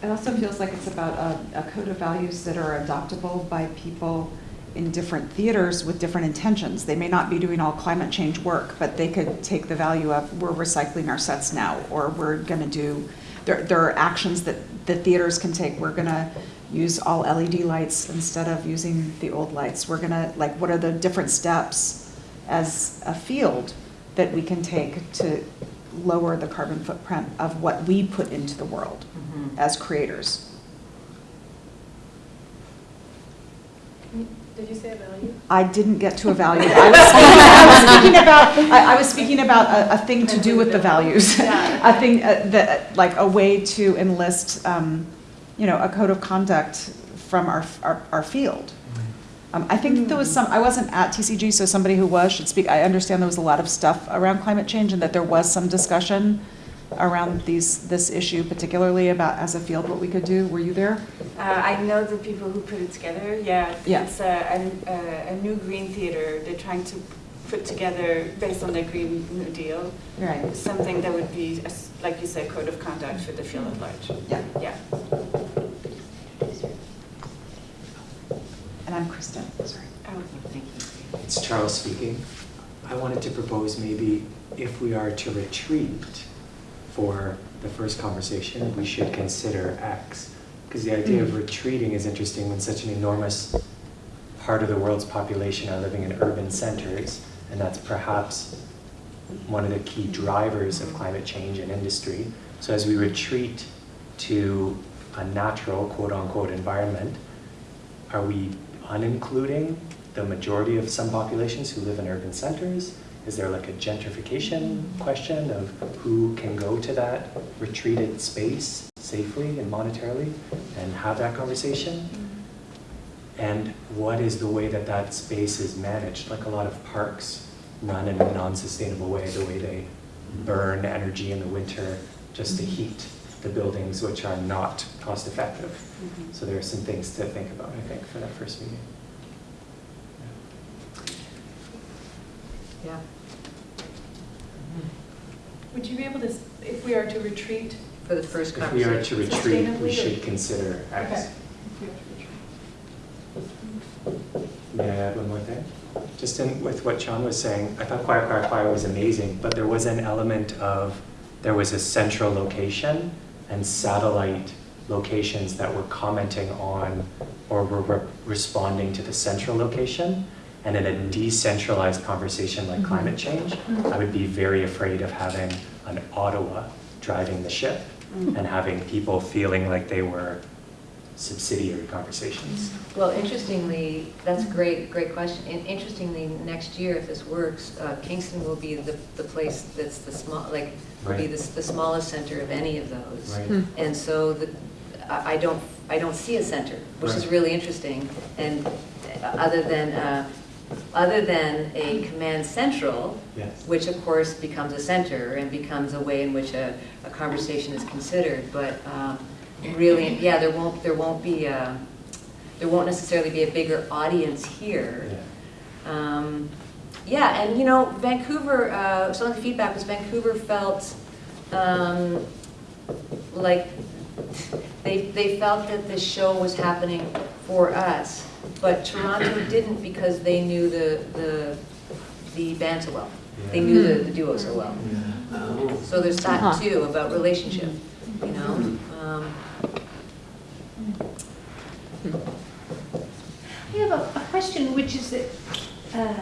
It also feels like it's about a, a code of values that are adoptable by people in different theaters with different intentions. They may not be doing all climate change work, but they could take the value of we're recycling our sets now, or we're going to do. There, there are actions that the theaters can take. We're going to use all LED lights instead of using the old lights. We're going to like what are the different steps as a field that we can take to lower the carbon footprint of what we put into the world Mhm. as creators. Did you say a value? I didn't get to a value. I was speaking, I was speaking about, I, I was speaking about a, a thing to do with the values. Yeah. A thing, uh, that, like a way to enlist, um, you know, a code of conduct from our, our, our field. Um, I think there was some, I wasn't at TCG, so somebody who was should speak. I understand there was a lot of stuff around climate change and that there was some discussion around these, this issue particularly about as a field what we could do. Were you there? Uh, I know the people who put it together, yeah. Yeah. It's a, a, a new green theater they're trying to put together based on the Green New Deal. Right. Something that would be, a s- like you said, code of conduct for the field at large. Yeah. Yeah. then Kristen, sorry. Oh, thank you. It's Charles speaking. I wanted to propose maybe if we are to retreat for the first conversation, we should consider X. Because the idea of mm. retreating is interesting when such an enormous part of the world's population are living in urban centers, and that's perhaps one of the key drivers of climate change and industry. So as we retreat to a natural quote-unquote environment, are we unincluding the majority of some populations who live in urban centers? Is there like a gentrification question of who can go to that retreated space safely and monetarily and have that conversation? And what is the way that that space is managed? Like a lot of parks run in a non-sustainable way, the way they burn energy in the winter just to heat the buildings, which are not cost effective. Mm-hmm. So there are some things to think about, I think, for that first meeting. Yeah. Would you be able to, if we are to retreat? For the first If we are conversation. to retreat, Sustainably we or- should consider X. Okay. If we are to retreat. May I add one more thing? Just in, with what Sean was saying, I thought Choir, Choir, Choir was amazing, but there was an element of, there was a central location and satellite locations that were commenting on or were re- responding to the central location. And in a decentralized conversation like climate change, I would be very afraid of having an Ottawa driving the ship and having people feeling like they were subsidiary conversations. Well, interestingly, that's a great, great question. And interestingly, next year, if this works, uh, Kingston will be the, the place that's the small, like, will be the, the smallest center of any of those. Right. And so the, I I don't, I don't see a center, which is really interesting. And uh, other than, uh, other than a command central, Yes. which of course becomes a center and becomes a way in which a, a conversation is considered. But um, really, yeah, there won't, there won't be, a- there won't necessarily be a bigger audience here. Yeah. Um, Yeah, and you know, Vancouver, uh, some of the feedback was Vancouver felt um, like they, they felt that this show was happening for us, but Toronto didn't because they knew the, the, the band so well. They knew the, the duo so well. So there's that Huh. too, about relationship, you know? Um, I have a, a question, which is that, uh,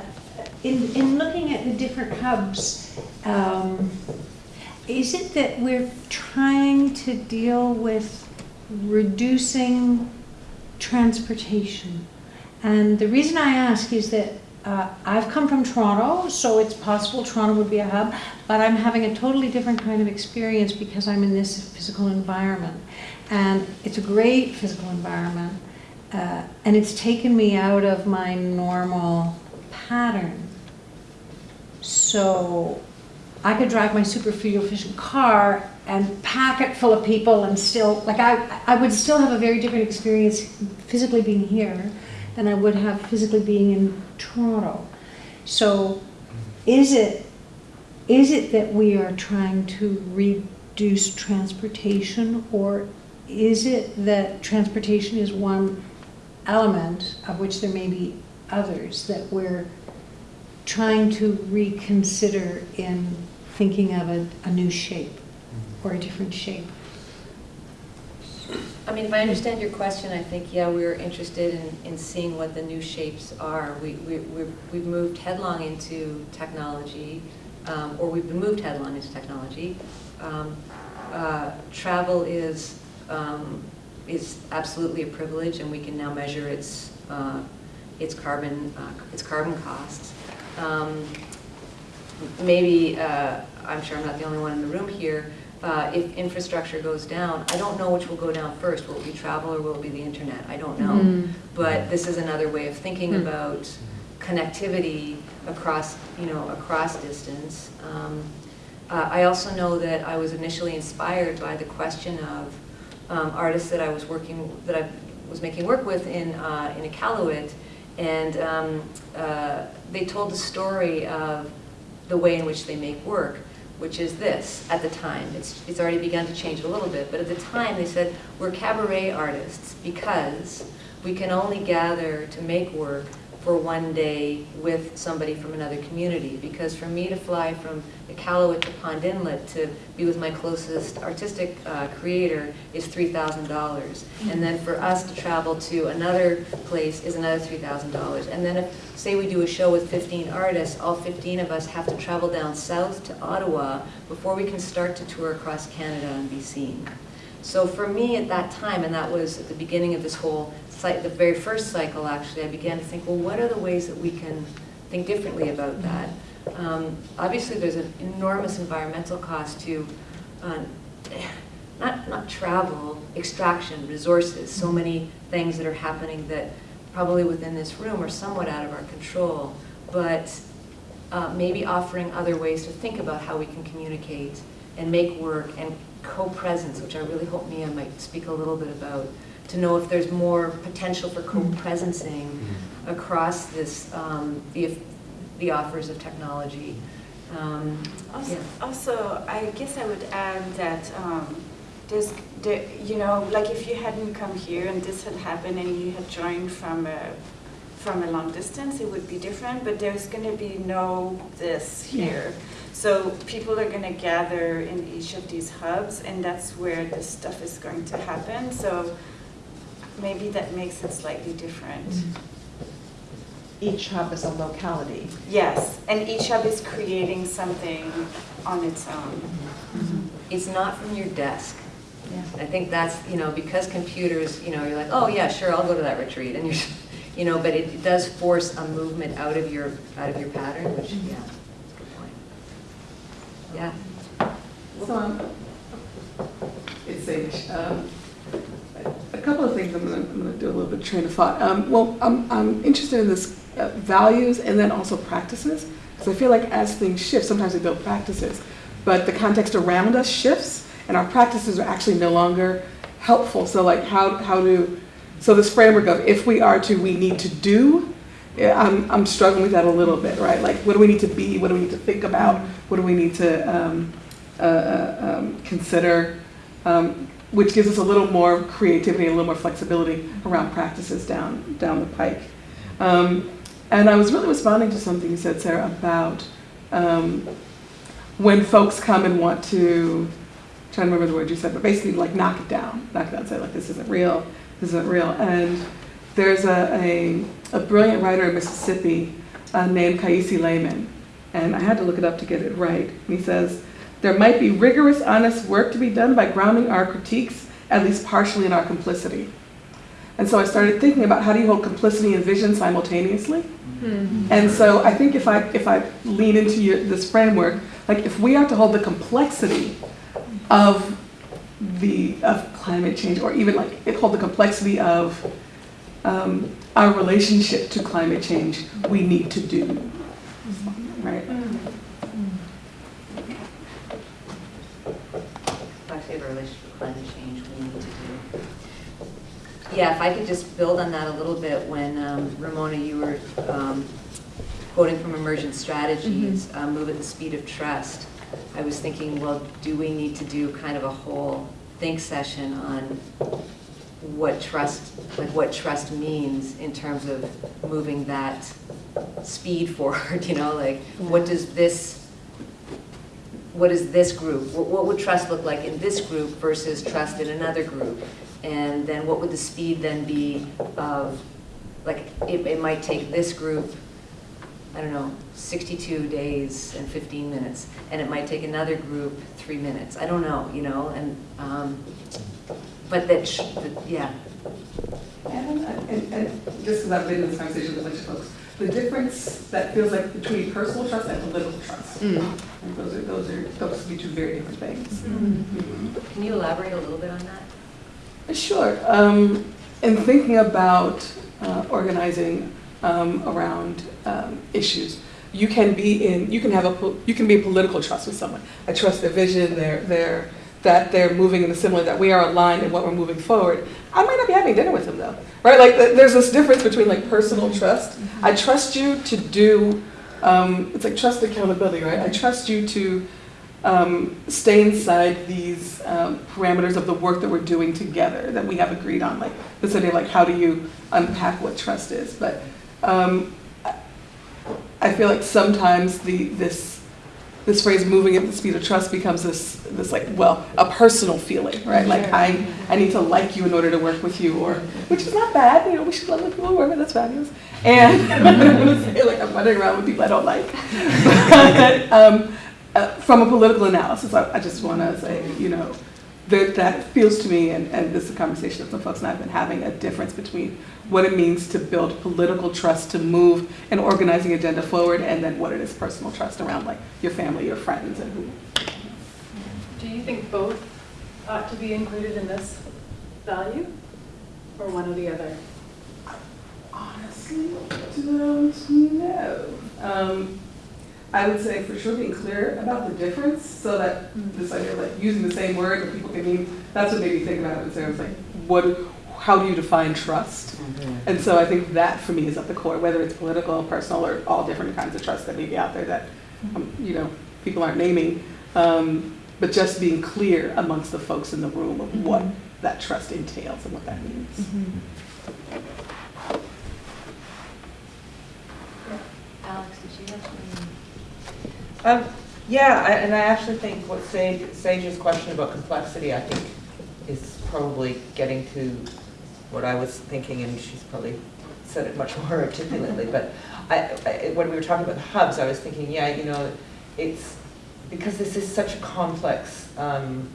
in, in looking at the different hubs, um, is it that we're trying to deal with reducing transportation? And the reason I ask is that uh, I've come from Toronto, so it's possible Toronto would be a hub, but I'm having a totally different kind of experience because I'm in this physical environment. And it's a great physical environment, uh, and it's taken me out of my normal pattern. So I could drive my super fuel efficient car and pack it full of people and still, like I, I would still have a very different experience physically being here than I would have physically being in Toronto. So is it, is it that we are trying to reduce transportation or is it that transportation is one element of which there may be others that we're trying to reconsider in thinking of a, a new shape or a different shape. I mean, if I understand your question, I think, yeah, we're interested in, in seeing what the new shapes are. We, we, we've, we've moved headlong into technology, um, or we've been moved headlong into technology. Um, uh, travel is, um, is absolutely a privilege, and we can now measure its, uh, its carbon, uh, its carbon costs. Um, maybe, uh, I'm sure I'm not the only one in the room here, uh, if infrastructure goes down, I don't know which will go down first. Will it be travel or will it be the internet? I don't know. Mm. But this is another way of thinking Hmm. about connectivity across, you know, across distance. Um, uh, I also know that I was initially inspired by the question of um, artists that I was working, that I was making work with in, uh, in Iqaluit, and um, uh, they told the story of the way in which they make work, which is this, at the time. It's, it's already begun to change a little bit, but at the time they said, we're cabaret artists because we can only gather to make work for one day with somebody from another community. Because for me to fly from the Iqaluit to Pond Inlet to be with my closest artistic uh, creator is $3,000. And then for us to travel to another place is another $3,000. And then if, say we do a show with 15 artists, all 15 of us have to travel down south to Ottawa before we can start to tour across Canada and be seen. So for me at that time, and that was at the beginning of this whole, the very first cycle actually, I began to think, well, what are the ways that we can think differently about that? Um, Obviously, there's an enormous environmental cost to, uh, not, not travel, extraction, resources, so many things that are happening that probably within this room are somewhat out of our control. But uh, maybe offering other ways to think about how we can communicate and make work and co-presence, which I really hope Mia might speak a little bit about, to know if there's more potential for co-presencing across this, um, the, the offers of technology. Um, Also, yeah. also, I guess I would add that um, there's, there, you know, like if you hadn't come here and this had happened and you had joined from a, from a long distance, it would be different, but there's going to be no this here. So people are going to gather in each of these hubs, and that's where this stuff is going to happen. So maybe that makes it slightly different. Each hub is a locality. Yes, and each hub is creating something on its own. It's not from your desk. Yeah. I think that's, you know, because computers, you know, you're like, oh, yeah, sure, I'll go to that retreat, and you're, you know, but it does force a movement out of your, out of your pattern, which, yeah, that's a good point. Yeah. So, um, it's Sage. Um, A couple of things I'm gonna, I'm gonna do a little bit of train of thought. Um, Well, I'm, I'm interested in this uh, values and then also practices. Because I feel like as things shift, sometimes we build practices, but the context around us shifts and our practices are actually no longer helpful. So like how, how do, so this framework of if we are to, we need to do, I'm, I'm struggling with that a little bit, right? Like, what do we need to be? What do we need to think about? What do we need to um, uh, uh, um, consider? Um, which gives us a little more creativity, a little more flexibility around practices down down the pike. Um, and I was really responding to something you said, Sarah, about um, when folks come and want to, trying to remember the word you said, but basically like knock it down, knock it down, say like this isn't real, this isn't real. And there's a, a, a brilliant writer in Mississippi uh, named Kiese Laymon, and I had to look it up to get it right. He says, there might be rigorous, honest work to be done by grounding our critiques, at least partially in our complicity. And so I started thinking about how do you hold complicity and vision simultaneously? And so I think if I if I lean into your, this framework, like if we are to hold the complexity of the of climate change, or even like it hold the complexity of um, our relationship to climate change, we need to do, right? Actually, the relationship with climate change we need to do. Yeah, if I could just build on that a little bit, when um, Ramona, you were um, quoting from Emergent Strategies, uh, Move at the Speed of Trust, I was thinking, well, do we need to do kind of a whole think session on what trust, like what trust means in terms of moving that speed forward, you know, like, what does this what is this group, what, what would trust look like in this group versus trust in another group? And then what would the speed then be of, like, it, it might take this group, I don't know, 62 days and 15 minutes, and it might take another group three minutes, I don't know, you know, and, um, but that, sh- that- yeah, And, and, and just because I've been in this conversation with a bunch of folks, the difference that feels like between personal trust and political trust. And those are, those are, those can be two very different things. can you elaborate a little bit on that? Sure. Um, in thinking about uh, organizing um, around um, issues, you can be in, you can have a, you can be a political trust with someone. I trust their vision, their, their, that they're moving in the similar, that we are aligned in what we're moving forward. I might not be having dinner with them though, right? Like th- there's this difference between like personal trust. I trust you to do, um, it's like trust accountability, right? I trust you to um, stay inside these um, parameters of the work that we're doing together that we have agreed on. Like this idea, like how do you unpack what trust is? But um, I- feel like sometimes the this this phrase "moving at the speed of trust" becomes this this like well a personal feeling, right? Like I I need to like you in order to work with you, or which is not bad. You know, we should love the people we work with. That's fabulous. And I would say, like I'm running around with people I don't like. But, um, uh, from a political analysis, I, I just want to say, you know, that that feels to me, and, and this is a conversation that some folks and I have been having, a difference between what it means to build political trust to move an organizing agenda forward, and then what it is personal trust around like your family, your friends, and who. Do you think both ought to be included in this value? Or one or the other? Honestly, don't know. Um, I would say for sure being clear about the difference, so that this idea of like using the same word, but people can mean, that's what made me think about it, and say, so was like, what, how do you define trust? And so I think that for me is at the core, whether it's political, personal, or all different kinds of trust that may be out there that, um, you know, people aren't naming. Um, but just being clear amongst the folks in the room of what that trust entails and what that means. Alex, did you have something? Um, yeah, I- and I actually think what Sage, Sage's question about complexity, I think, is probably getting to what I was thinking, and she's probably said it much more articulately, but I, I, when we were talking about the hubs, I was thinking, yeah, you know, it's, because this is such a complex, um,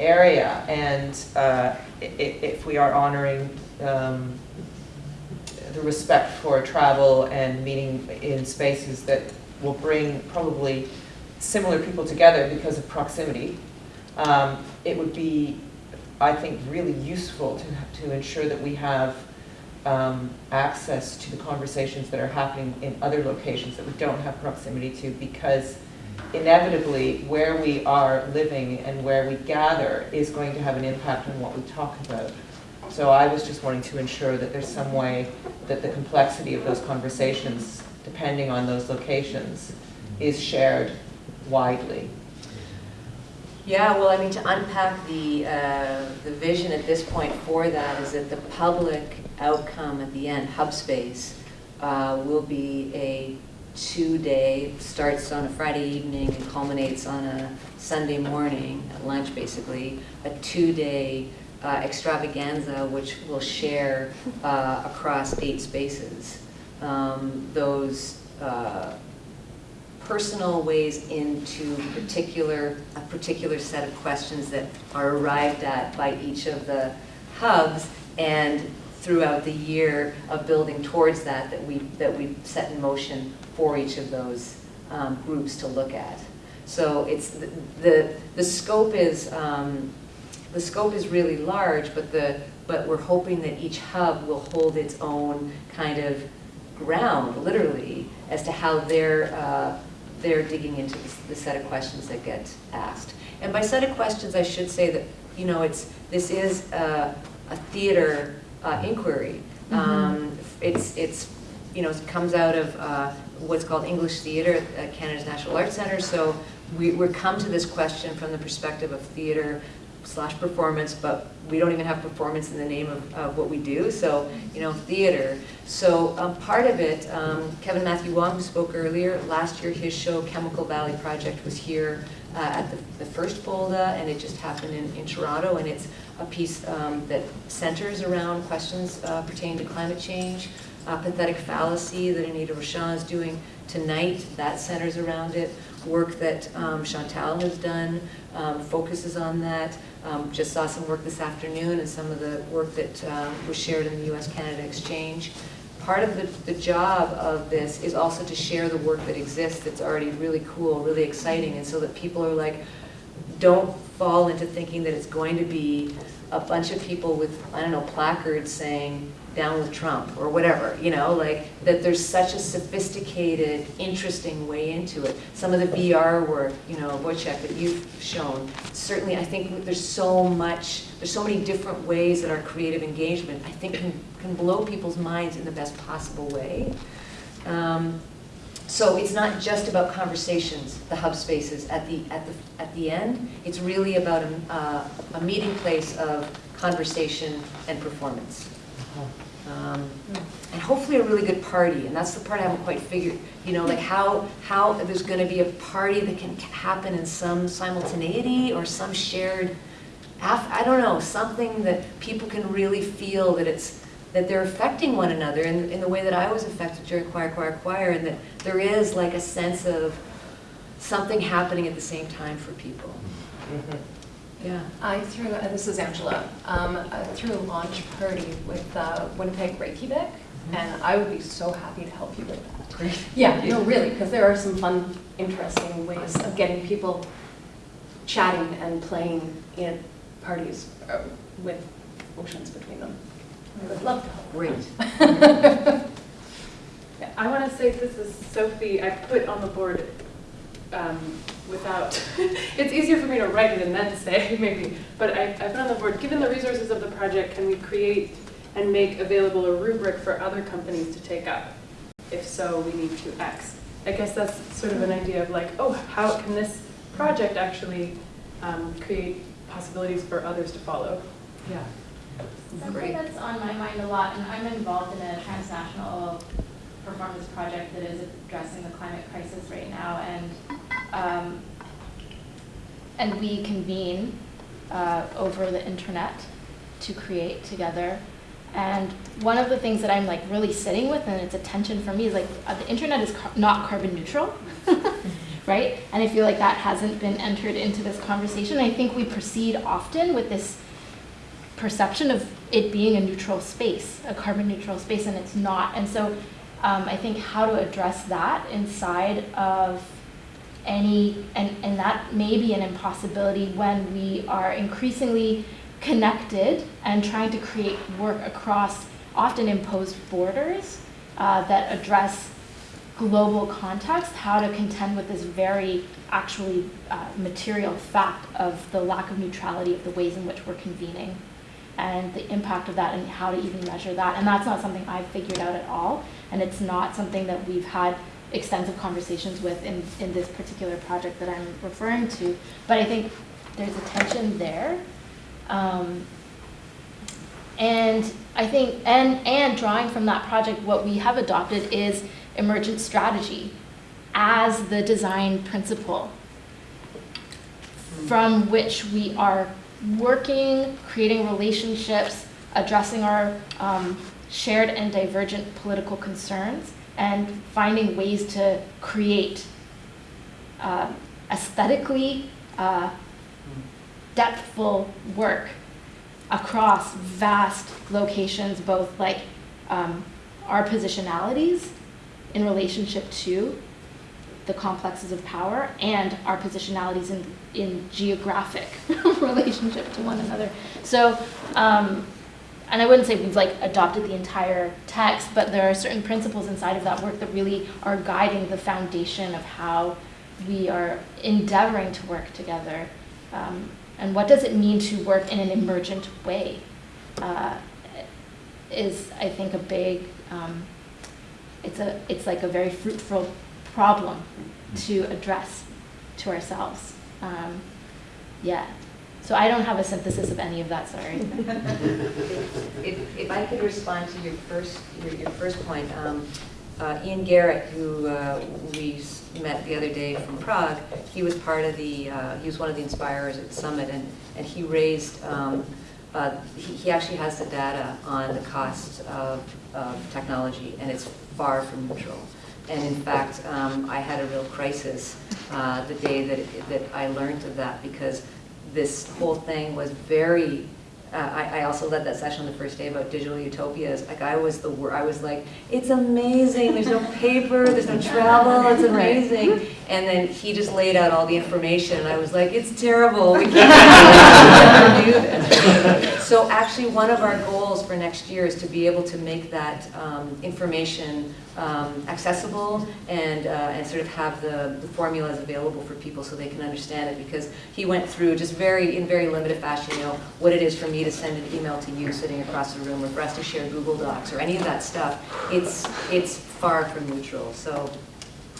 area, and, uh, i- i- if we are honoring, um, the respect for travel and meeting in spaces that will bring probably similar people together because of proximity. Um, It would be, I think, really useful to, to ensure that we have um, access to the conversations that are happening in other locations that we don't have proximity to because inevitably where we are living and where we gather is going to have an impact on what we talk about. So I was just wanting to ensure that there's some way that the complexity of those conversations, depending on those locations, is shared widely. Yeah, well, I mean, to unpack the, uh, the vision at this point for that is that the public outcome at the end, hub space, uh, will be a two-day, starts on a Friday evening and culminates on a Sunday morning, at lunch basically, a two-day uh, extravaganza which will share uh, across eight spaces. Um, Those uh, personal ways into particular, a particular set of questions that are arrived at by each of the hubs and throughout the year of building towards that, that we, that we set in motion for each of those um, groups to look at. So it's, the- the, the scope is, um, the scope is really large, but the, but we're hoping that each hub will hold its own kind of ground, literally, as to how they're, uh, they're digging into the- the set of questions that get asked. And by set of questions, I should say that, you know, it's, this is a, a theater uh, inquiry. Um, It's, it's, you know, it comes out of uh, what's called English theater at Canada's National Arts Center. So we, we're come to this question from the perspective of theater slash performance, but we don't even have performance in the name of, of what we do, so, you know, theater. So um, part of it, um, Kevin Matthew Wong, who spoke earlier, last year his show Chemical Valley Project was here uh, at the, the first FOLDA, and it just happened in, in Toronto, and it's a piece um, that centers around questions uh, pertaining to climate change, uh, pathetic fallacy that Anita Rochon is doing tonight, that centers around it. Work that um, Chantal has done um, focuses on that. Um, Just saw some work this afternoon and some of the work that um, was shared in the US-Canada Exchange. Part of the, the job of this is also to share the work that exists that's already really cool, really exciting, and so that people are like, don't fall into thinking that it's going to be a bunch of people with, I don't know, placards saying, down with Trump, or whatever, you know, like, that there's such a sophisticated, interesting way into it. Some of the VR work, you know, Wojciech, that you've shown, certainly, I think there's so much, there's so many different ways that our creative engagement, I think, can, can blow people's minds in the best possible way. Um, So it's not just about conversations, the hub spaces at the, at the, at the end. It's really about a, uh, a meeting place of conversation and performance. Um, And hopefully a really good party, and that's the part I haven't quite figured, you know, like how, how there's gonna be a party that can happen in some simultaneity or some shared, I don't know, something that people can really feel that it's, that they're affecting one another in, in the way that I was affected during Choir, Choir, Choir, and that there is like a sense of something happening at the same time for people. Yeah. I threw, uh, this is Angela, um, I threw a launch party with uh, Winnipeg Reykjavik, and I would be so happy to help you with that. Great. Yeah, no, really, because there are some fun, interesting ways of getting people chatting and playing in parties uh, with oceans between them. I would love to help. Great. I want to say this is Sophie, I put on the board um, without, it's easier for me to write it and then say maybe, but I, I put on the board, given the resources of the project, can we create and make available a rubric for other companies to take up? If so, we need to X. I guess that's sort of an idea of like, oh, how can this project actually um, create possibilities for others to follow? Yeah. Something Great. that's on my mind a lot, and I'm involved in a transnational performance project that is addressing the climate crisis right now, and um, and we convene uh, over the internet to create together. And one of the things that I'm like really sitting with, and it's a tension for me, is like uh, the internet is car- not carbon neutral, right? And I feel like that hasn't been entered into this conversation. I think we proceed often with this perception of it being a neutral space, a carbon neutral space, and it's not. And so um, I think how to address that inside of any, and, and that may be an impossibility when we are increasingly connected and trying to create work across often imposed borders uh, that address global context, how to contend with this very actually uh, material fact of the lack of neutrality of the ways in which we're convening and the impact of that and how to even measure that. And that's not something I've figured out at all. And it's not something that we've had extensive conversations with in, in this particular project that I'm referring to. But I think there's a tension there. Um, and I think, and, and drawing from that project, what we have adopted is emergent strategy as the design principle from which we are working, creating relationships, addressing our um, shared and divergent political concerns, and finding ways to create uh, aesthetically uh, depthful work across vast locations, both like um, our positionalities in relationship to the complexes of power and our positionalities in, in geographic relationship to one another. So, um, and I wouldn't say we've like adopted the entire text, but there are certain principles inside of that work that really are guiding the foundation of how we are endeavoring to work together. Um, and what does it mean to work in an emergent way uh, is, I think, a big, um, it's, a, it's like a very fruitful problem to address to ourselves. Um, yeah. So I don't have a synthesis of any of that, sorry. If, if I could respond to your first, your, your first point, um, uh, Ian Garrett, who uh, we met the other day from Prague, he was part of the, uh, he was one of the inspirers at summit, and, and he raised, um, uh, he, he actually has the data on the cost of, of technology, and it's far from neutral. And in fact, um, I had a real crisis uh, the day that, that I learned of that, because this whole thing was very uh, I, I also led that session the first day about digital utopias. Like I was the I was like, it's amazing. There's no paper. There's no travel. It's amazing. And then he just laid out all the information, and I was like, it's terrible. We can't do this. So actually, one of our goals for next year is to be able to make that um, information um, accessible and uh, and sort of have the, the formulas available for people so they can understand it. Because he went through just very in very limited fashion, you know, what it is for me to send an email to you sitting across the room, or for us to share Google Docs, or any of that stuff. It's it's far from neutral. So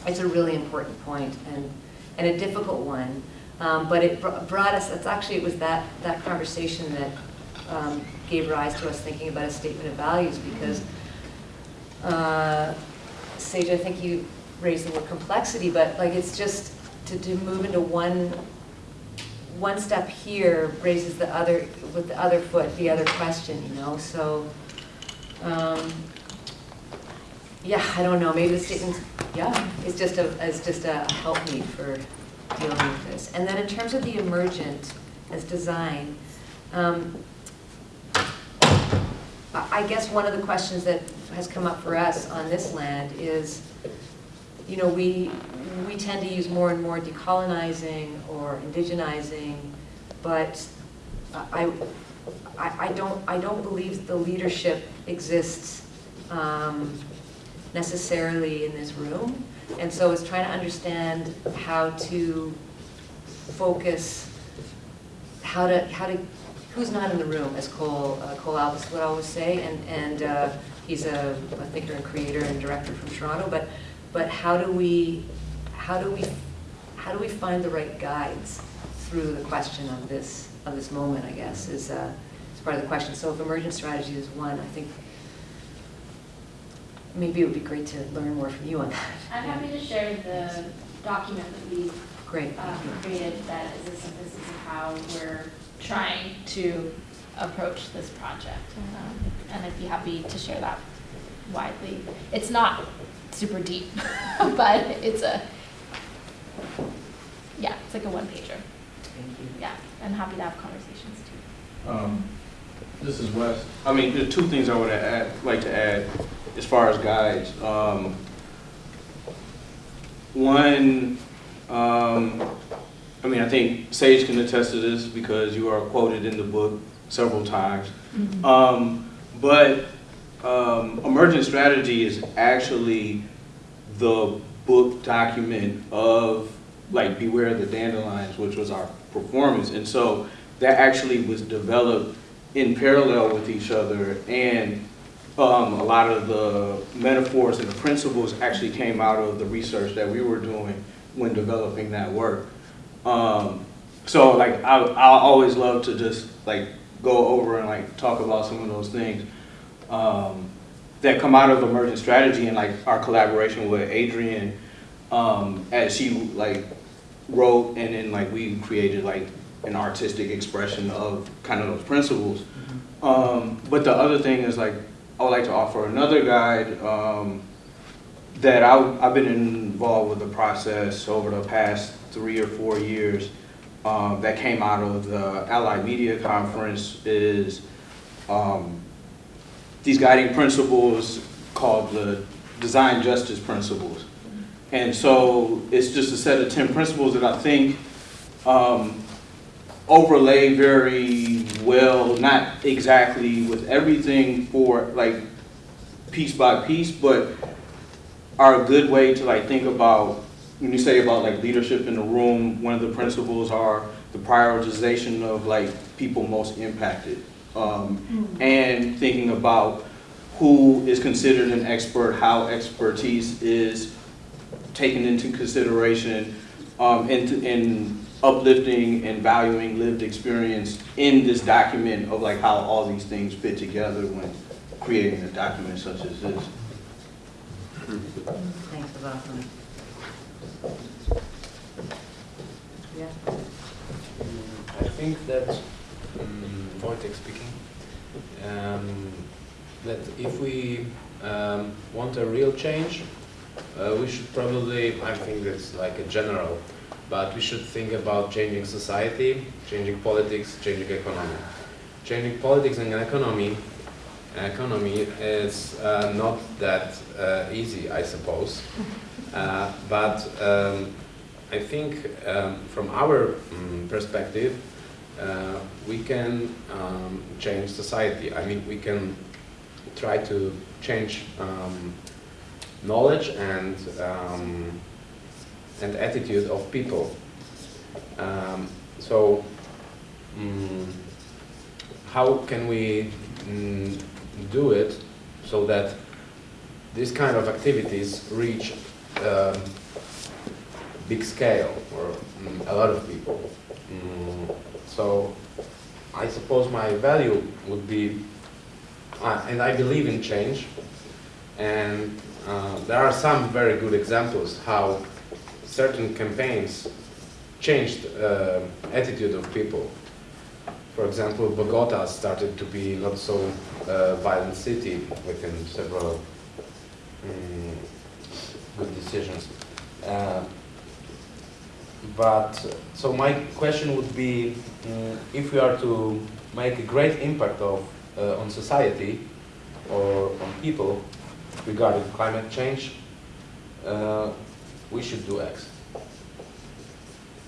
it's a really important point and, and a difficult one. Um, But it br- brought us, it's actually, it was that, that conversation that um, gave rise to us thinking about a statement of values because uh, Sage, I think you raised the word complexity, but like it's just to, to move into one, one step here raises the other, with the other foot, the other question, you know, so, um, yeah, I don't know, maybe the statement, yeah, it's just a, it's just a helpmeet for dealing with this. And then in terms of the emergent as design, um, I guess one of the questions that has come up for us on this land is, you know, we, we tend to use more and more decolonizing or indigenizing, but I, I, I don't, I don't believe the leadership exists um, necessarily in this room. And so it's trying to understand how to focus, how to, how to, who's not in the room, as Cole, uh, Cole Alvis would always say, and, and uh, he's a, a thinker and creator and director from Toronto, but, but how do we, how do we, how do we find the right guides through the question of this, of this moment, I guess, is, uh, is part of the question. So if emergent strategy is one, I think maybe it would be great to learn more from you on that. I'm happy to share the document that we've Great, uh, created that is a synthesis of how we're trying to approach this project. Um, And I'd be happy to share that widely. It's not super deep, but it's a, yeah, it's like a one pager. Thank you. Yeah, I'm happy to have conversations too. Um, This is Wes. I mean, there are two things I would add, like to add as far as guides. Um, One, um, I mean, I think Sage can attest to this because you are quoted in the book several times. Um, But um, emergent strategy is actually the book document of like Beware of the Dandelions, which was our performance. And so that actually was developed in parallel with each other. And um, a lot of the metaphors and the principles actually came out of the research that we were doing when developing that work. Um, so like I, I always love to just like go over and like talk about some of those things um, that come out of emergent strategy and like our collaboration with Adrienne um, as she like wrote and then like we created like an artistic expression of kind of those principles. Um, but the other thing is like I would like to offer another guide um, that I, I've been involved with the process over the past three or four years um, that came out of the Allied Media Conference is um, these guiding principles called the Design Justice Principles. And so it's just a set of 10 principles that I think um, overlay very well, not exactly with everything for like piece by piece, but are a good way to like think about, when you say about like leadership in the room, one of the principles are the prioritization of like people most impacted. Um, and thinking about who is considered an expert, how expertise is taken into consideration, um, and, and uplifting and valuing lived experience in this document of like how all these things fit together when creating a document such as this. Thanks, that's awesome. Yeah. I think that, um, Wojtek speaking, um, that if we um, want a real change, uh, we should probably, I think that's like a general, but we should think about changing society, changing politics, changing economy. Changing politics and economy, economy is uh, not that uh, easy, I suppose. Uh, but um, I think um, from our um, perspective, uh, we can um, change society. I mean, we can try to change um, knowledge and um, and attitude of people. So, mm, how can we mm, do it so that these kind of activities reach um, big scale or mm, a lot of people. Mm, so I suppose my value would be, uh, and I believe in change, and uh, there are some very good examples how certain campaigns changed uh, attitude of people. For example, Bogota started to be not so uh, violent city within several mm, good decisions. Uh, but so my question would be, mm, if we are to make a great impact of uh, on society or on people regarding climate change, uh, we should do X.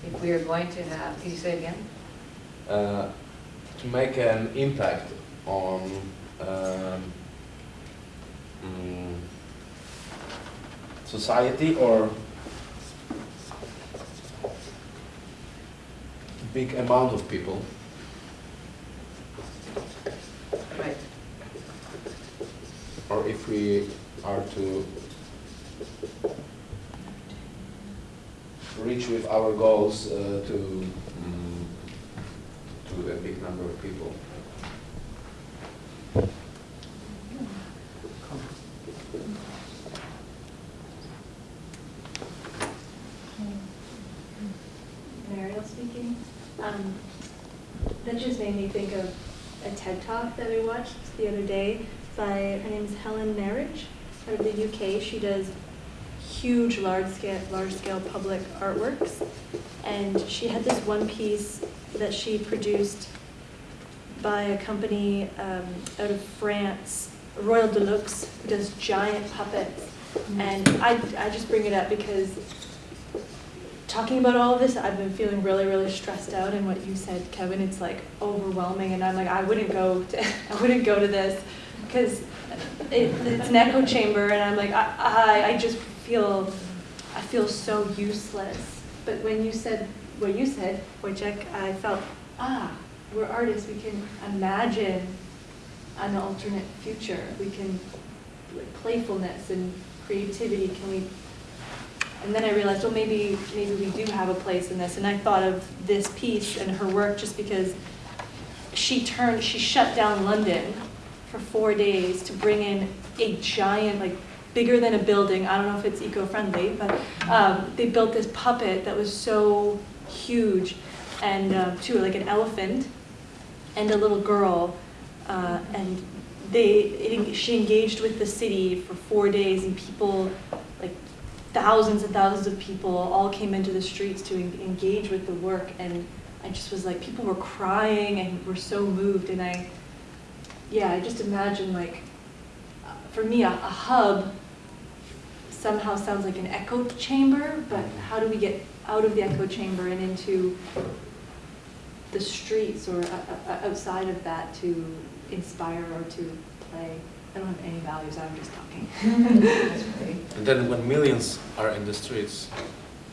If we are going to have, can you say again? Uh, to make an impact on um, mm, society or big amount of people. Right. Or if we are to reach with our goals uh, to mm, to a big number of people. Speaking. Um, that just made me think of a TED Talk that I watched the other day by, her name's Helen Marriage out of the UK. She does huge, large scale, large scale public artworks. And she had this one piece that she produced by a company um, out of France, Royal de Luxe, who does giant puppets. And I, I just bring it up because talking about all of this, I've been feeling really, really stressed out. And what you said, Kevin, it's like overwhelming. And I'm like, I wouldn't go to, I wouldn't go to this because it, it's an echo chamber. And I'm like, I, I, I just feel, I feel so useless. But when you said what you said, Wojciech, I felt, ah, we're artists. We can imagine an alternate future. We can, like, playfulness and creativity. Can we and then I realized, well, maybe, maybe we do have a place in this. And I thought of this piece and her work just because she turned, she shut down London for four days to bring in a giant, like bigger than a building. I don't know if it's eco-friendly, but um, they built this puppet that was so huge and uh, too, like an elephant and a little girl. Uh, and they, it, she engaged with the city for four days and people thousands and thousands of people all came into the streets to en- engage with the work and I just was like people were crying and were so moved and I yeah I just imagine like uh, for me a, a hub somehow sounds like an echo chamber but how do we get out of the echo chamber and into the streets or uh, uh, outside of that to inspire or to play I don't have any values I'm just talking That's great. And then when millions are in the streets,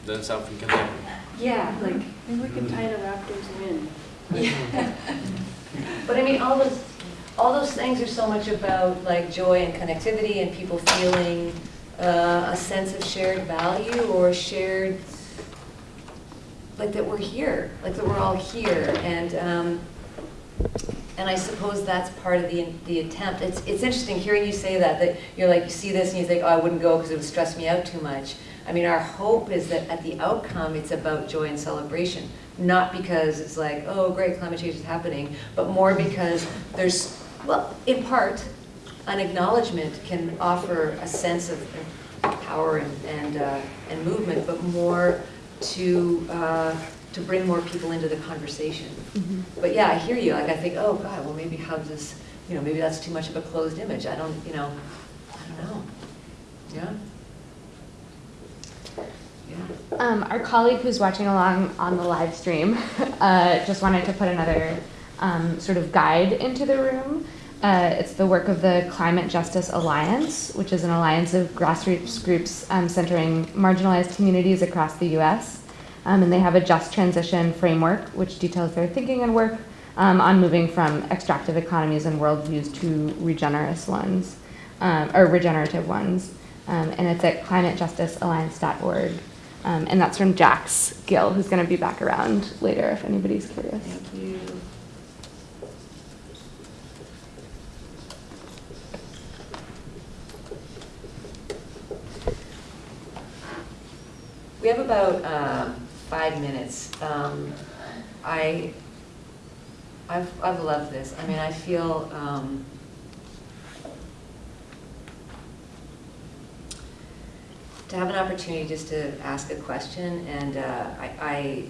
then something can happen. Yeah, like, maybe we can tie the raptors in. But I mean, all those, all those things are so much about like joy and connectivity and people feeling uh, a sense of shared value or shared, like that we're here, like that we're all here. And, um, and I suppose that's part of the, the attempt. It's, it's interesting hearing you say that, that you're like, you see this and you think, oh, I wouldn't go because it would stress me out too much. I mean, our hope is that at the outcome, it's about joy and celebration. Not because it's like, oh, great, climate change is happening, but more because there's, well, in part, an acknowledgement can offer a sense of power and, and, uh, and movement, but more to, uh, to bring more people into the conversation. But yeah, I hear you, like I think, oh God, well maybe how's this, you know, maybe that's too much of a closed image, I don't, you know, I don't know. Yeah? Yeah. Um, our colleague who's watching along on the live stream uh, just wanted to put another um, sort of guide into the room. Uh, it's the work of the Climate Justice Alliance, which is an alliance of grassroots groups um, centering marginalized communities across the US. Um, and they have a just transition framework, which details their thinking and work um, on moving from extractive economies and worldviews to regenerous ones, um, or regenerative ones. um, and it's at climatejusticealliance.org. Um, and that's from Jax Gill, who's going to be back around later if anybody's curious. Thank you. We have about um, five minutes. Um, I, I've, I've loved this. I mean, I feel, um, to have an opportunity just to ask a question, and uh, I,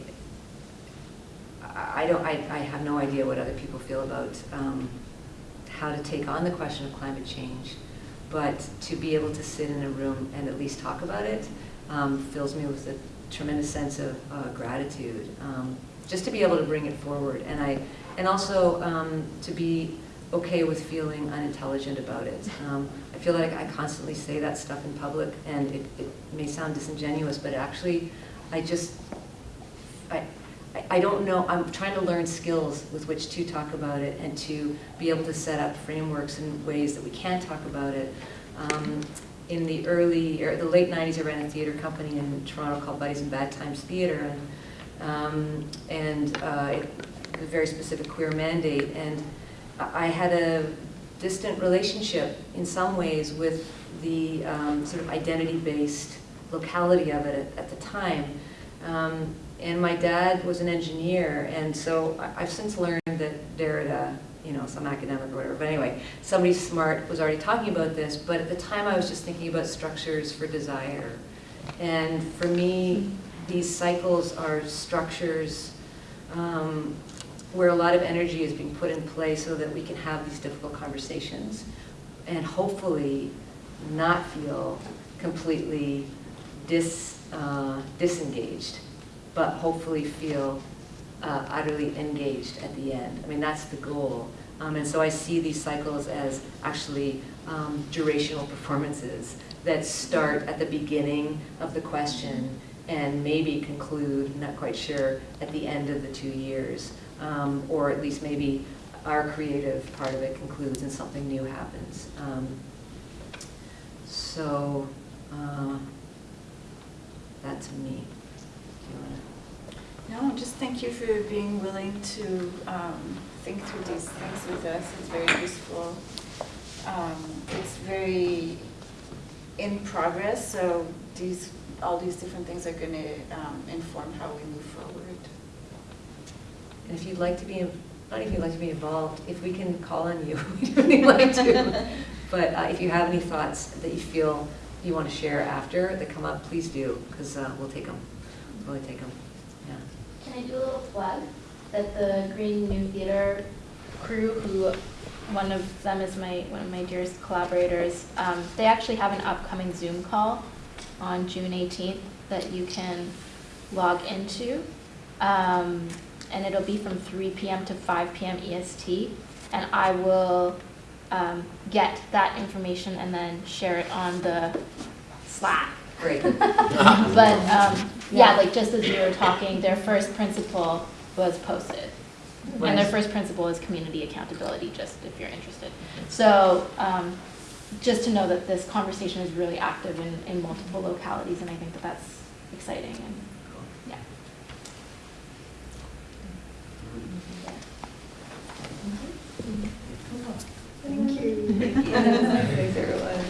I, I don't, I, I have no idea what other people feel about um, how to take on the question of climate change, but to be able to sit in a room and at least talk about it um, fills me with a tremendous sense of uh, gratitude. Um, just to be able to bring it forward, and I, and also um, to be okay with feeling unintelligent about it. Um, I feel like I constantly say that stuff in public, and it, it may sound disingenuous, but actually, I just, I, I- don't know, I'm trying to learn skills with which to talk about it and to be able to set up frameworks and ways that we can talk about it. Um, in the early, or the late 90s, I ran a theater company in Toronto called Buddies in Bad Times Theater, and, um, and uh, it a very specific queer mandate. And I had a distant relationship in some ways with the um, sort of identity-based locality of it at, at the time. Um, and my dad was an engineer, and so I- I've since learned that Derrida, you know, some academic or whatever, but anyway, somebody smart was already talking about this, but at the time I was just thinking about structures for desire. And for me, these cycles are structures um, where a lot of energy is being put in place so that we can have these difficult conversations and hopefully not feel completely dis, uh, disengaged, but hopefully feel uh, utterly engaged at the end. I mean, that's the goal. Um, and so I see these cycles as actually um, durational performances that start at the beginning of the question and maybe conclude, not quite sure, at the end of the two years. Um, or at least maybe our creative part of it concludes and something new happens. Um, so, uh, that's me. Do you wanna- No, just thank you for being willing to um, think through these things with us. It's very useful. Um, It's very in progress, so these, all these different things are going to inform how we move forward. And if you'd like to be, not if you'd like to be involved, if we can call on you, we'd really like to. But uh, if you have any thoughts that you feel you want to share after that come up, please do, because we'll take them. We'll really take them. Can I do a little plug? That the Green New Theater crew, who, one of them is my, one of my dearest collaborators, um, they actually have an upcoming Zoom call on June 18th that you can log into. Um, and it'll be from 3 PM to 5 PM EST. And I will um, get that information and then share it on the Slack great. but um, yeah, like just as we were talking, their first principle was posted. Right. And their first principle is community accountability, just if you're interested. So um, just to know that this conversation is really active in, in multiple localities, and I think that that's exciting. And, yeah. Thank you. Thank you.